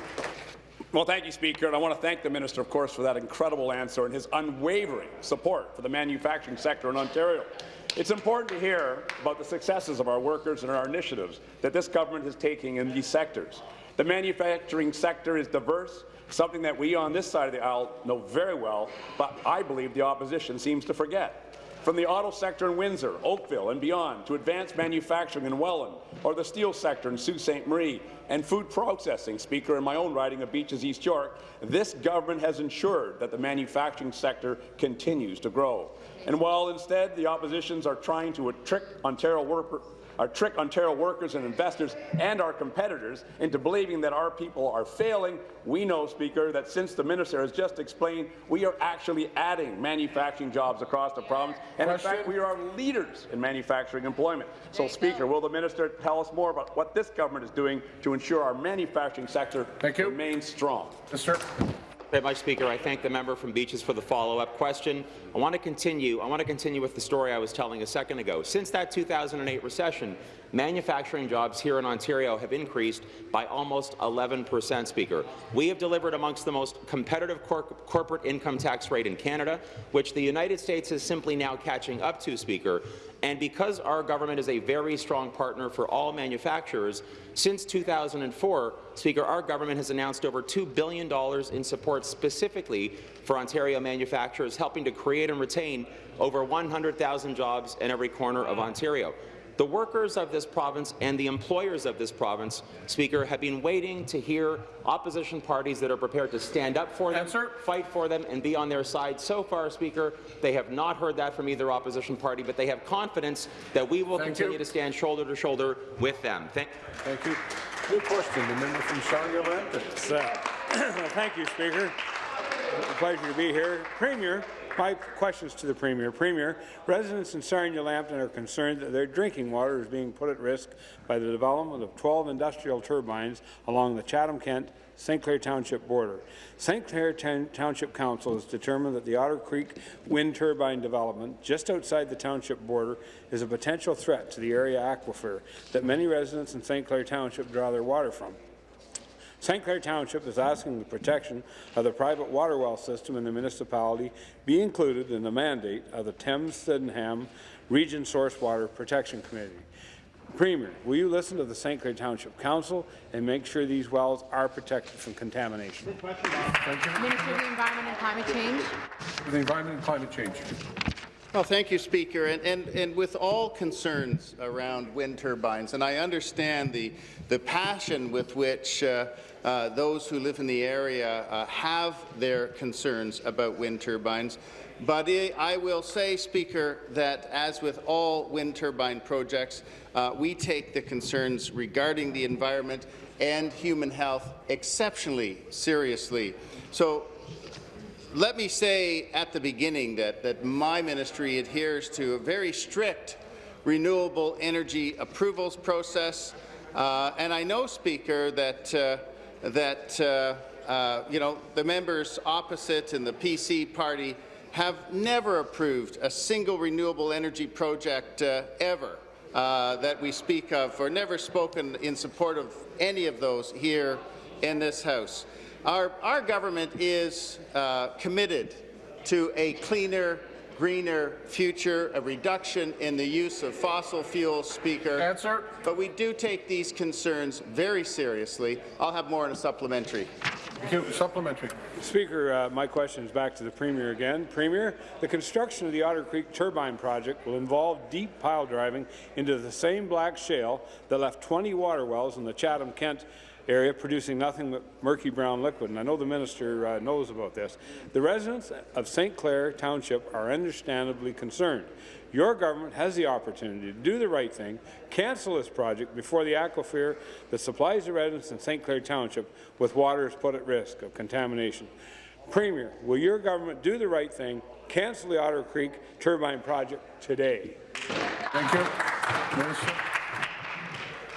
Well, thank you, Speaker, and I want to thank the minister, of course, for that incredible answer and his unwavering support for the manufacturing sector in Ontario. It's important to hear about the successes of our workers and our initiatives that this government is taking in these sectors. The manufacturing sector is diverse, something that we on this side of the aisle know very well, but I believe the opposition seems to forget. From the auto sector in Windsor, Oakville and beyond, to advanced manufacturing in Welland, or the steel sector in Sault Ste. Marie, and food processing, Speaker, in my own riding of Beaches East York, this government has ensured that the manufacturing sector continues to grow. And while instead the oppositions are trying to trick Ontario workers our trick Ontario workers and investors and our competitors into believing that our people are failing. We know, Speaker, that since the minister has just explained, we are actually adding manufacturing jobs across the province, and in fact, we are leaders in manufacturing employment. So, Speaker, will the minister tell us more about what this government is doing to ensure our manufacturing sector remains strong? Mr. Very much, Speaker. I thank the member from Beaches for the follow-up question. I want to continue. I want to continue with the story I was telling a second ago. Since that 2008 recession, manufacturing jobs here in Ontario have increased by almost 11 percent, Speaker. We have delivered amongst the most competitive cor corporate income tax rate in Canada, which the United States is simply now catching up to, Speaker. And because our government is a very strong partner for all manufacturers, since 2004, Speaker, our government has announced over $2 billion in support specifically for Ontario manufacturers, helping to create and retain over 100,000 jobs in every corner of Ontario. The workers of this province and the employers of this province, Speaker, have been waiting to hear opposition parties that are prepared to stand up for them, Answer. fight for them, and be on their side. So far, Speaker, they have not heard that from either opposition party, but they have confidence that we will Thank continue you. to stand shoulder to shoulder with them. Thank, Thank you. New question, the member from Sarnia-Lambton. Thank you, Speaker. It's a pleasure to be here. Premier, my questions to the Premier. Premier, residents in Sarnia-Lambton are concerned that their drinking water is being put at risk by the development of 12 industrial turbines along the Chatham-Kent St. Clair Township border. St. Clair Township Council has determined that the Otter Creek wind turbine development just outside the township border is a potential threat to the area aquifer that many residents in St. Clair Township draw their water from. St. Clair Township is asking the protection of the private water well system in the municipality be included in the mandate of the Thames-Sydenham Region Source Water Protection Committee. Premier, will you listen to the St. Clair Township Council and make sure these wells are protected from contamination? Thank you. Minister of the Environment and Climate Change. For the Environment and Climate Change. Well, thank you, Speaker. And, and, and with all concerns around wind turbines, and I understand the, the passion with which uh, uh, those who live in the area uh, have their concerns about wind turbines, but I will say, Speaker, that as with all wind turbine projects, uh, we take the concerns regarding the environment and human health exceptionally seriously. So let me say at the beginning that, that my ministry adheres to a very strict renewable energy approvals process. Uh, and I know, Speaker, that, uh, that uh, uh you know, the members opposite in the PC party have never approved a single renewable energy project uh, ever uh, that we speak of or never spoken in support of any of those here in this House. Our, our government is uh, committed to a cleaner, greener future, a reduction in the use of fossil fuels, Speaker. Answer. But we do take these concerns very seriously. I'll have more in a supplementary. Thank you. Supplementary. Speaker, uh, my question is back to the Premier again. Premier, the construction of the Otter Creek turbine project will involve deep pile driving into the same black shale that left 20 water wells in the Chatham-Kent area producing nothing but murky brown liquid, and I know the minister uh, knows about this. The residents of St. Clair Township are understandably concerned. Your government has the opportunity to do the right thing, cancel this project before the aquifer that supplies the residents in St. Clair Township with water is put at risk of contamination. Premier, will your government do the right thing, cancel the Otter Creek turbine project today? Thank you. Minister.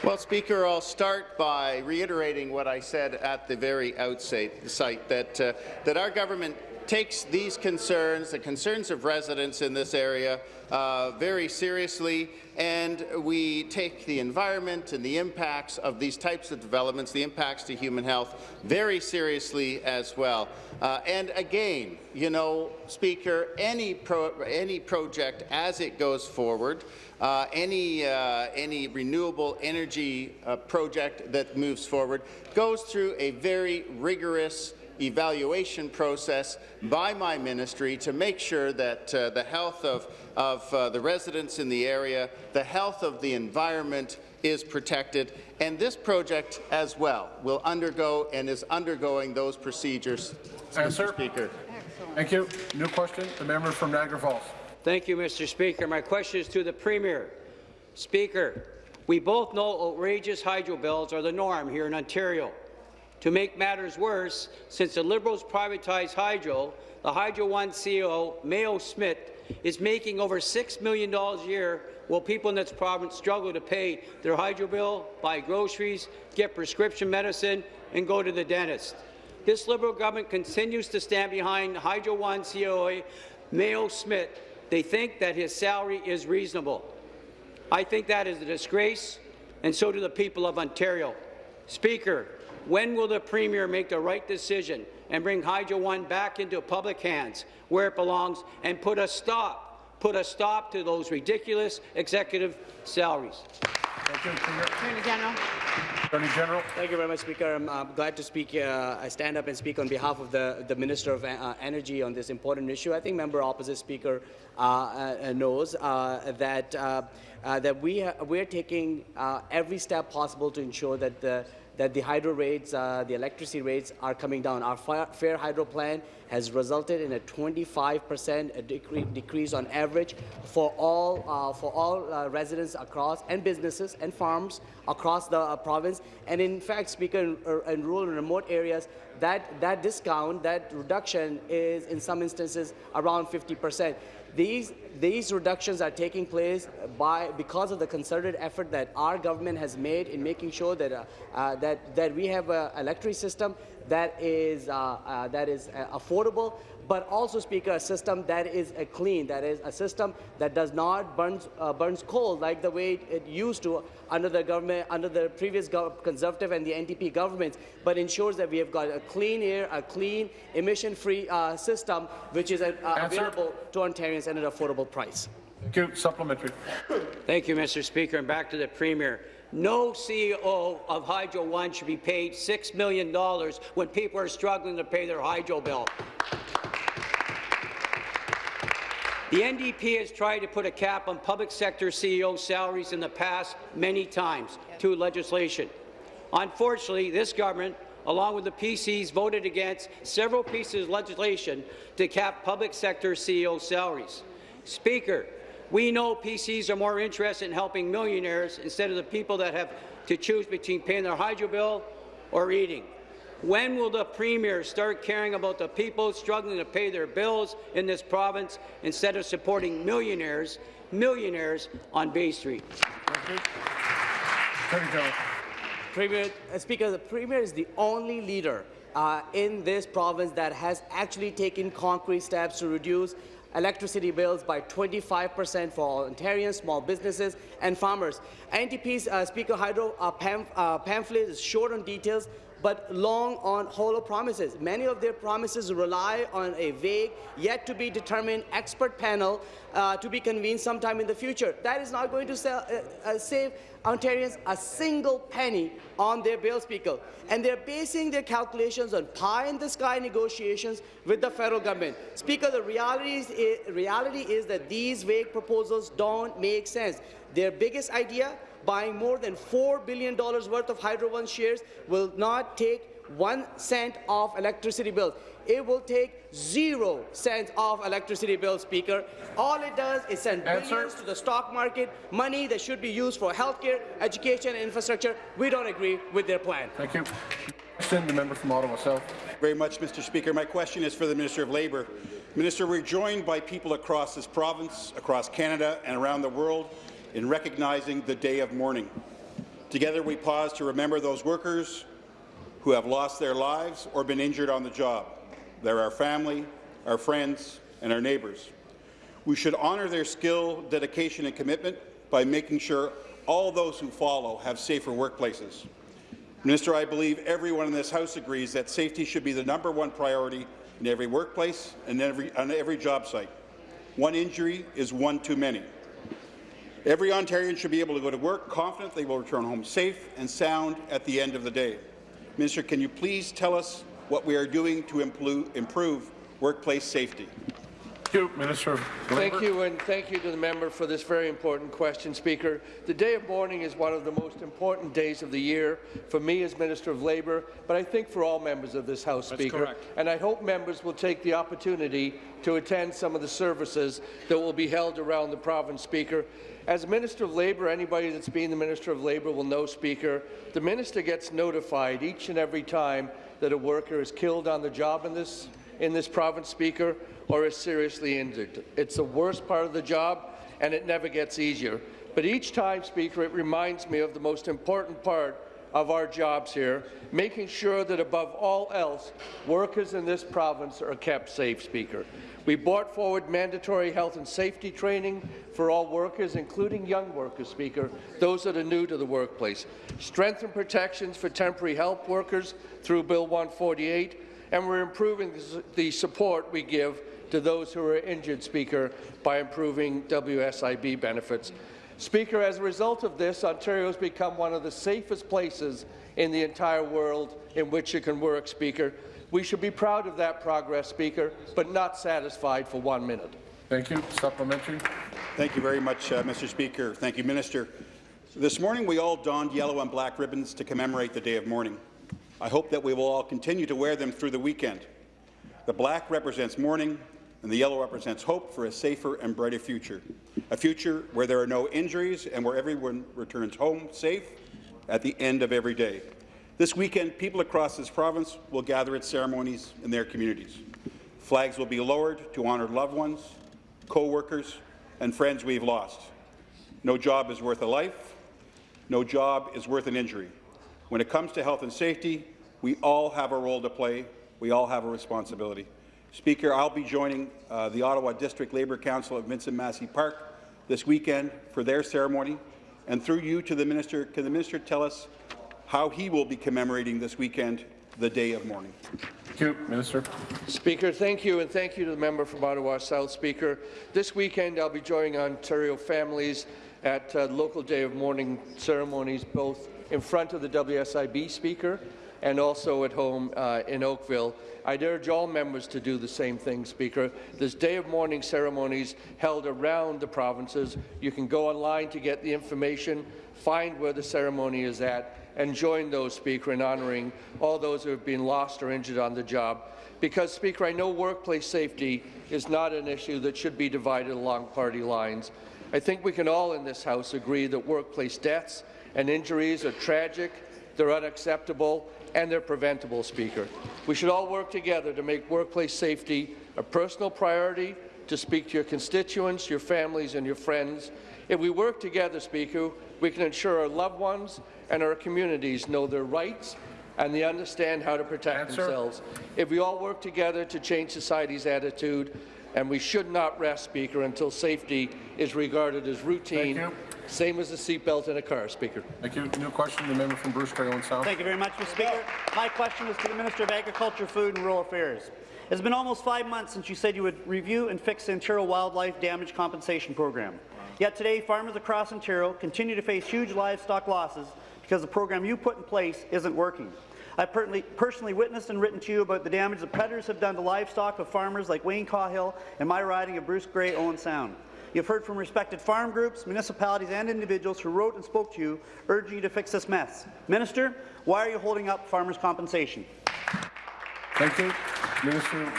Well, Speaker, I'll start by reiterating what I said at the very outset, site, that, uh, that our government takes these concerns, the concerns of residents in this area, uh, very seriously, and we take the environment and the impacts of these types of developments, the impacts to human health, very seriously as well. Uh, and again, you know, Speaker, any, pro any project as it goes forward, uh, any, uh, any renewable energy uh, project that moves forward goes through a very rigorous evaluation process by my ministry to make sure that uh, the health of, of uh, the residents in the area, the health of the environment is protected, and this project as well will undergo and is undergoing those procedures. Answer. Mr. Speaker. Thank you. New question, the member from Niagara Falls. Thank you, Mr. Speaker. My question is to the Premier. Speaker, we both know outrageous hydro bills are the norm here in Ontario. To make matters worse, since the Liberals privatized hydro, the Hydro One CEO, Mayo Schmidt, is making over $6 million a year while people in this province struggle to pay their hydro bill, buy groceries, get prescription medicine, and go to the dentist. This Liberal government continues to stand behind Hydro One CEO Mayo Schmidt. They think that his salary is reasonable. I think that is a disgrace, and so do the people of Ontario. Speaker, when will the Premier make the right decision and bring Hydro One back into public hands where it belongs and put a stop, put a stop to those ridiculous executive salaries? Thank you. Premier. Attorney General. Attorney General. Thank you very much, Speaker. I'm uh, glad to speak. Uh, I stand up and speak on behalf of the, the Minister of uh, Energy on this important issue. I think member opposite Speaker uh, uh, knows uh, that that we we're taking every step possible to ensure that the that the hydro rates, uh, the electricity rates are coming down. Our fair hydro plan has resulted in a 25% decre decrease on average for all, uh, for all uh, residents across and businesses and farms across the uh, province. And in fact, Speaker, in, uh, in rural and remote areas, that, that discount, that reduction is in some instances around 50 percent. These, these reductions are taking place by, because of the concerted effort that our government has made in making sure that, uh, uh, that, that we have an electricity system that is, uh, uh that is uh, affordable, but also, Speaker, a system that is a clean, that is a system that does not burns, uh, burns coal like the way it used to under the government, under the previous Conservative and the NDP governments, but ensures that we have got a clean air, a clean, emission-free uh, system, which is uh, available to Ontarians at an affordable price. Thank you. Supplementary. Thank you, Mr. Speaker. And back to the Premier. No CEO of Hydro One should be paid $6 million when people are struggling to pay their hydro bill. The NDP has tried to put a cap on public sector CEO salaries in the past many times through legislation. Unfortunately, this government, along with the PCs, voted against several pieces of legislation to cap public sector CEO salaries. Speaker, we know PCs are more interested in helping millionaires instead of the people that have to choose between paying their hydro bill or eating. When will the Premier start caring about the people struggling to pay their bills in this province instead of supporting millionaires, millionaires on Bay Street? Premier, uh, Speaker, the Premier is the only leader uh, in this province that has actually taken concrete steps to reduce electricity bills by 25% for all Ontarians, small businesses and farmers. NDP's uh, Speaker Hydro uh, pam uh, pamphlet is short on details but long on hollow promises. Many of their promises rely on a vague, yet to be determined expert panel uh, to be convened sometime in the future. That is not going to sell, uh, uh, save Ontarians a single penny on their bill, Speaker. And they're basing their calculations on pie-in-the-sky negotiations with the federal government. Speaker, the reality is, reality is that these vague proposals don't make sense. Their biggest idea buying more than $4 billion worth of Hydro One shares will not take one cent off electricity bills. It will take zero cents off electricity bills, Speaker. All it does is send billions to the stock market, money that should be used for healthcare, education, and infrastructure. We don't agree with their plan. Thank you. Question, the member from Ottawa South. Very much, Mr. Speaker. My question is for the Minister of Labour. Minister, we're joined by people across this province, across Canada, and around the world in recognizing the day of mourning. Together we pause to remember those workers who have lost their lives or been injured on the job. They're our family, our friends, and our neighbours. We should honour their skill, dedication and commitment by making sure all those who follow have safer workplaces. Minister, I believe everyone in this House agrees that safety should be the number one priority in every workplace and every, on every job site. One injury is one too many. Every Ontarian should be able to go to work confident they will return home safe and sound at the end of the day. Minister, can you please tell us what we are doing to improve workplace safety? Thank you, Minister of Thank you, and thank you to the member for this very important question, Speaker. The day of mourning is one of the most important days of the year for me as Minister of Labour, but I think for all members of this House, That's Speaker. Correct. And I hope members will take the opportunity to attend some of the services that will be held around the province, Speaker. As Minister of Labour, anybody that's been the Minister of Labour will know, Speaker, the minister gets notified each and every time that a worker is killed on the job in this, in this province, Speaker, or is seriously injured. It's the worst part of the job, and it never gets easier. But each time, Speaker, it reminds me of the most important part of our jobs here, making sure that above all else, workers in this province are kept safe, Speaker. We brought forward mandatory health and safety training for all workers, including young workers, Speaker, those that are new to the workplace. Strengthened protections for temporary help workers through Bill 148, and we're improving the support we give to those who are injured, Speaker, by improving WSIB benefits. Speaker, as a result of this, Ontario has become one of the safest places in the entire world in which you can work, Speaker. We should be proud of that progress, Speaker, but not satisfied for one minute. Thank you. Supplementary. Thank you very much, uh, Mr. Speaker. Thank you, Minister. This morning, we all donned yellow and black ribbons to commemorate the day of mourning. I hope that we will all continue to wear them through the weekend. The black represents mourning, and the yellow represents hope for a safer and brighter future, a future where there are no injuries and where everyone returns home safe at the end of every day. This weekend, people across this province will gather at ceremonies in their communities. Flags will be lowered to honour loved ones, co-workers, and friends we've lost. No job is worth a life. No job is worth an injury. When it comes to health and safety, we all have a role to play. We all have a responsibility. Speaker, I'll be joining uh, the Ottawa District Labour Council at Vincent Massey Park this weekend for their ceremony. And through you to the minister, can the minister tell us how he will be commemorating this weekend the day of mourning. Thank you, Minister. Speaker, thank you, and thank you to the member from Ottawa South. Speaker, this weekend I'll be joining Ontario families at uh, local day of mourning ceremonies, both in front of the WSIB Speaker and also at home uh, in Oakville. I'd urge all members to do the same thing, Speaker. There's day of mourning ceremonies held around the provinces. You can go online to get the information, find where the ceremony is at, and join those, Speaker, in honouring all those who have been lost or injured on the job. Because, Speaker, I know workplace safety is not an issue that should be divided along party lines. I think we can all in this House agree that workplace deaths and injuries are tragic, they're unacceptable, and they're preventable, Speaker. We should all work together to make workplace safety a personal priority, to speak to your constituents, your families, and your friends. If we work together, Speaker, we can ensure our loved ones and our communities know their rights and they understand how to protect Answer. themselves. If we all work together to change society's attitude, and we should not rest, Speaker, until safety is regarded as routine. Same as the seatbelt in a car, Speaker. Thank you. New question, the member from Bruce Grey Owen Sound. Thank you very much, Mr. Speaker. My question is to the Minister of Agriculture, Food and Rural Affairs. It's been almost five months since you said you would review and fix the Ontario Wildlife Damage Compensation Program. Yet today, farmers across Ontario continue to face huge livestock losses because the program you put in place isn't working. I personally, personally witnessed and written to you about the damage the predators have done to livestock of farmers like Wayne Cahill and my riding of Bruce Grey Owen Sound. You've heard from respected farm groups, municipalities and individuals who wrote and spoke to you, urging you to fix this mess. Minister, why are you holding up farmers' compensation? Thank you. Minister of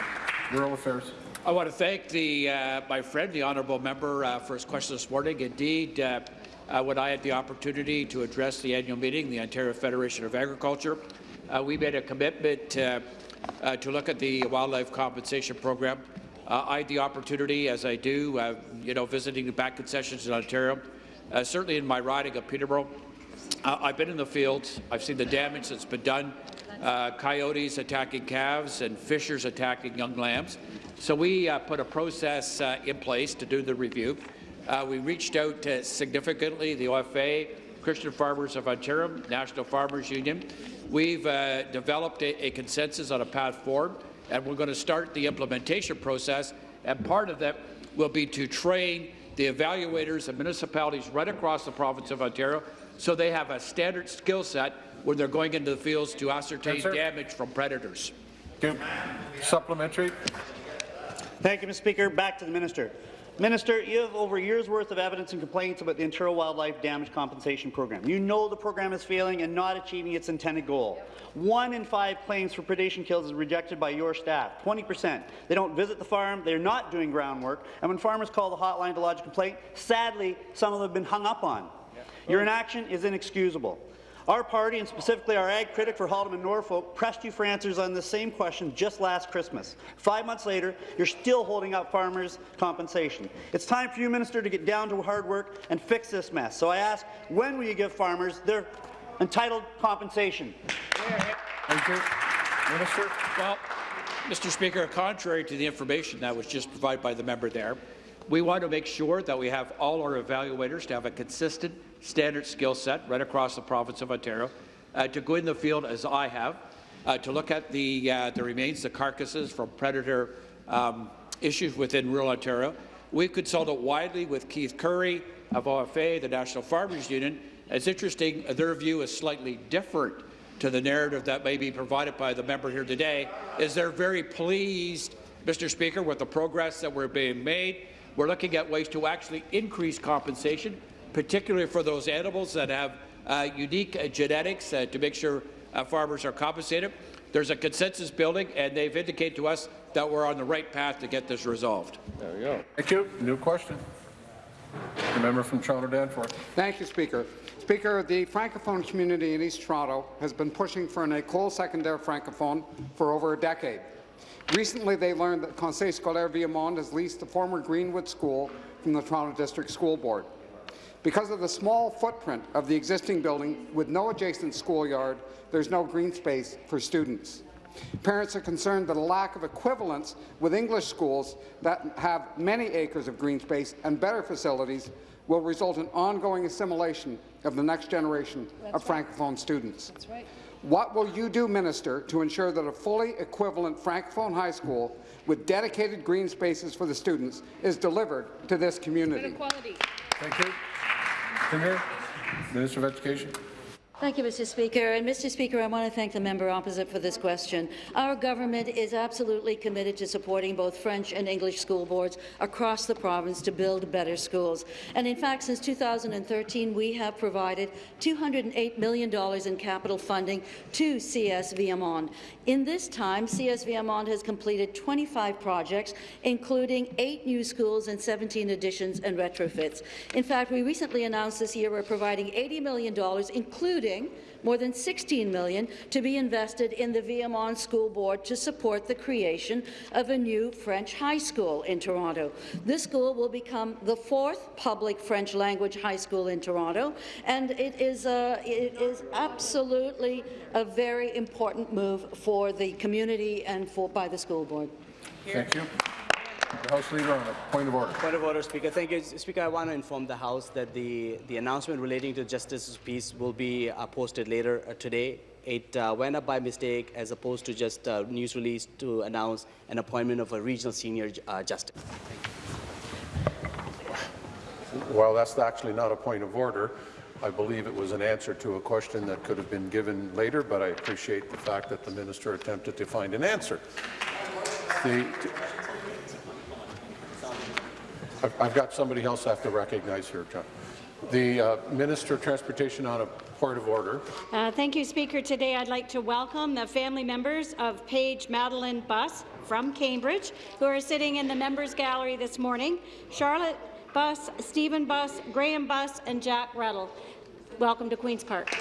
Rural Affairs. I want to thank the, uh, my friend, the honourable member, uh, for his question this morning. Indeed, uh, uh, when I had the opportunity to address the annual meeting, the Ontario Federation of Agriculture, uh, we made a commitment uh, uh, to look at the wildlife compensation program. I had the opportunity, as I do, uh, you know, visiting the back concessions in Ontario, uh, certainly in my riding of Peterborough. I've been in the field. I've seen the damage that's been done. Uh, coyotes attacking calves and fishers attacking young lambs. So we put a process in place to do the review. We reached out significantly, the OFA, Christian Farmers of Ontario, National Farmers Union. We've uh, developed a, a consensus on a path forward, and we're going to start the implementation process. And part of that will be to train the evaluators and municipalities right across the province of Ontario so they have a standard skill set when they're going into the fields to ascertain Answer. damage from predators. Thank you. Supplementary. Thank you, Mr. Speaker. Back to the minister. Minister, you have over a year's worth of evidence and complaints about the Ontario Wildlife Damage Compensation Program. You know the program is failing and not achieving its intended goal. One in five claims for predation kills is rejected by your staff, 20%. They don't visit the farm, they're not doing groundwork, and when farmers call the hotline to lodge a complaint, sadly, some of them have been hung up on. Your inaction is inexcusable. Our party, and specifically our ag critic for Haldimand Norfolk, pressed you for answers on the same question just last Christmas. Five months later, you're still holding up farmers' compensation. It's time for you, Minister, to get down to hard work and fix this mess. So I ask, when will you give farmers their entitled compensation? Thank you. Minister. Well, Mr. Speaker, contrary to the information that was just provided by the member there, we want to make sure that we have all our evaluators to have a consistent standard skill set right across the province of Ontario, uh, to go in the field as I have, uh, to look at the, uh, the remains, the carcasses from predator um, issues within rural Ontario. We consulted widely with Keith Currie of OFA, the National Farmers Union. It's interesting, their view is slightly different to the narrative that may be provided by the member here today, is they're very pleased, Mr. Speaker, with the progress that we're being made. We're looking at ways to actually increase compensation, particularly for those animals that have uh, unique uh, genetics uh, to make sure uh, farmers are compensated. There's a consensus building, and they've indicated to us that we're on the right path to get this resolved. There we go. Thank you. New question. The member from Toronto Danforth. Thank you, Speaker. Speaker, the Francophone community in East Toronto has been pushing for an École Secondaire Francophone for over a decade. Recently, they learned that Conseil Scolaire Viamonde has leased the former Greenwood School from the Toronto District School Board. Because of the small footprint of the existing building with no adjacent schoolyard, there's no green space for students. Parents are concerned that a lack of equivalence with English schools that have many acres of green space and better facilities will result in ongoing assimilation of the next generation of Francophone students. That's right. What will you do, Minister, to ensure that a fully equivalent Francophone high school with dedicated green spaces for the students is delivered to this community? Thank you. Premier, Minister of Education. Thank you, Mr. Speaker. And Mr. Speaker, I want to thank the member opposite for this question. Our government is absolutely committed to supporting both French and English school boards across the province to build better schools. And in fact, since 2013, we have provided $208 million in capital funding to CS. In this time, CS has completed 25 projects, including eight new schools and 17 additions and retrofits. In fact, we recently announced this year we're providing $80 million, including more than 16 million to be invested in the Viamonde School Board to support the creation of a new French high school in Toronto. This school will become the fourth public French language high school in Toronto, and it is, it is absolutely a very important move for the community and for, by the school board. Thank you. The House Leader on a point of order. Point of order, Speaker. Thank you, Speaker. I want to inform the House that the, the announcement relating to Justice's peace will be uh, posted later uh, today. It uh, went up by mistake as opposed to just a news release to announce an appointment of a regional senior uh, justice. Well, that's actually not a point of order. I believe it was an answer to a question that could have been given later, but I appreciate the fact that the minister attempted to find an answer. The, I've, got somebody else I have to recognize here, John. The uh, Minister of Transportation on a point of order. Uh, thank you, Speaker. Today I'd like to welcome the family members of Paige Madeline Buss from Cambridge, who are sitting in the members gallery this morning. Charlotte Buss, Stephen Buss, Graham Buss, and Jack Ruddle. Welcome to Queen's Park.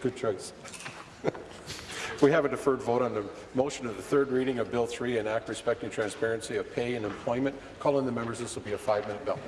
Good choice. We have a deferred vote on the motion of the third reading of Bill 3, an act respecting transparency of pay and employment. Call Calling the members, this will be a five-minute bill.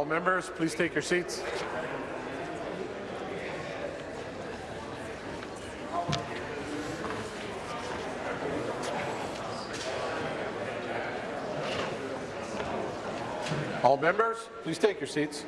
All members, please take your seats. All members, please take your seats.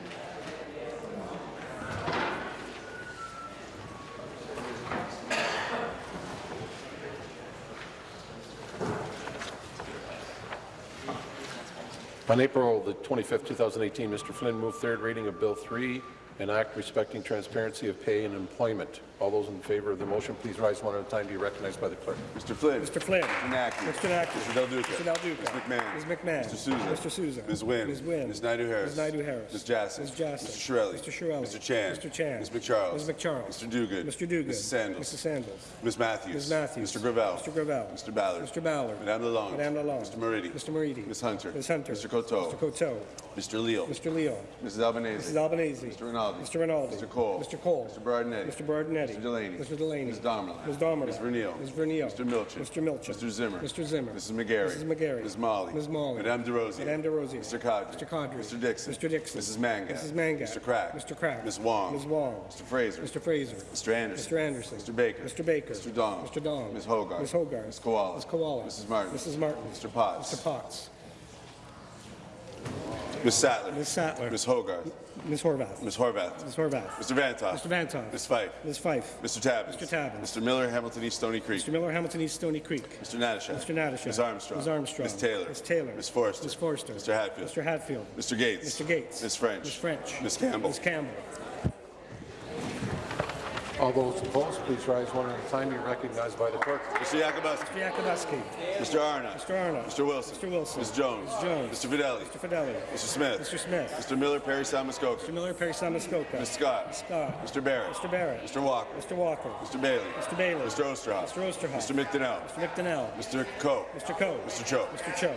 On April the 25th, 2018, Mr. Flynn moved third reading of Bill 3, an act respecting transparency of pay and employment. All those in favour of the motion, please rise one at a time. To be recognized by the clerk. Mr. Flynn. Mr. Flynn. Mr. Naqvi. Mr. Naqvi. Mr. Del Duca. Mr. Del Duca. Ms. McMahon. Ms. McMahon. Mr. Sousa. Mr. Sousa. Ms. Wynne. Ms. Wynne. Ms. Naidoo-Harris. Ms. Naidoo-Harris. Ms. Jaczek. Ms. Jaczek. Mr. Chiarelli. Mr. Chiarelli. Mr. Chan. Mr. Chan. Ms. MacCharles. Ms. MacCharles. Mr. Duguid. Mr. Duguid. Mrs. Sandals. Mrs. Sandals. Ms. Matthews. Ms. Matthews. Mr. Gravelle. Mr. Gravelle. Mr. Ballard. Mr. Ballard. Madame Lalonde. Madame Lalonde. Mr. Moridi. Mr. Moridi. Ms. Hunter. Ms. Hunter. Mr. Coteau. Mr. Coteau. Mr. Leal. Mr. Leal. Mrs. Albanese. Mrs. Albanese. Mr. Rinaldi. Mr. Rinaldi. Mr. Colle. Mr. Colle. Mr. Berardinetti. Mr. Berardinetti. Mr. Delaney. Mr. Delaney. Ms. Damerla. Ms. Damerla. Ms. Vernile. Ms. Vernile. Mr. Milczyn. Mr. Milczyn. Mr. Zimmer. Mr. Zimmer. Mrs. McGarry. Mrs. McGarry. Ms. Malhi. Ms. Malhi. Madame Des Rosiers. Madame Des Rosiers. Mr. Qaadri. Mr. Qaadri. Mr. Dickson. Mr. Dickson. Mrs. Mangat. Mrs. Mangat. Mr. Crack. Mr. Crack. Ms. Wong. Ms. Wong. Mr. Fraser. Mr. Fraser. Mr. Anderson. Mr. Anderson. Mr. Baker. Mr. Baker. Mr. Dong. Mr. Dong. Ms. Hoggarth. Ms. Hoggarth. Ms. Kiwala. Ms. Kiwala. Mrs. Martin. Mrs. Martin. Mr. Potts. Mr. Potts. Ms. Sattler. Ms. Sattler. Ms. Hogarth. Ms. Horwath. Ms. Horwath. Ms. Horwath. Mr. Vanthof. Mr. Vanthof. Ms. Fife. Ms. Fife. Mr. Tabuns. Mr. Tabuns. Mr. Miller, Hamilton East Stoney Creek. Mr. Miller, Hamilton East Stoney Creek. Mr. Natyshak. Mr. Natyshak. Ms. Armstrong. Ms. Armstrong. Ms. Taylor. Ms. Taylor. Ms. Forrester. Ms. Forrester. Mr. Hatfield. Mr. Hatfield. Mr. Gates. Mr. Gates. Ms. French. Ms. French. Ms. Campbell. Ms. Campbell. All those opposed, please rise one at a time. Be recognized by the clerk. Mr. Yakabuski. Mr. Yakabuski. Mr. Arnott. Mr. Arnott. Mr. Wilson. Mr. Wilson. Ms. Jones. Ms. Jones. Mr. Fedeli. Mr. Fedeli. Mr. Smith. Mr. Smith. Mr. Miller, Parry Sound-Muskoka. Mr. Miller, Parry Sound-Muskoka. Ms. Scott. Ms. Scott. Mr. Barrett. Mr. Barrett. Mr. Walker. Mr. Walker. Mr. Bailey. Mr. Bailey. Mr. Oosterhoff. Mr. Oosterhoff. Mr. McDonell. Mr. McDonell. Mr. Coe. Mr. Coe. Mr. Cho. Mr. Cho.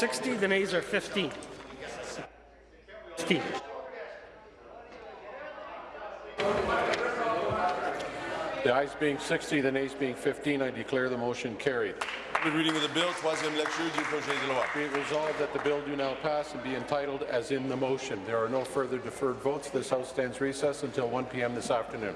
60, the nays are 15. 15. The ayes being 60, the nays being 15, I declare the motion carried. The reading of the bill, troisième lecture du projet de loi. Be it resolved that the bill do now pass and be entitled as in the motion. There are no further deferred votes. This House stands recessed until 1 p.m. this afternoon.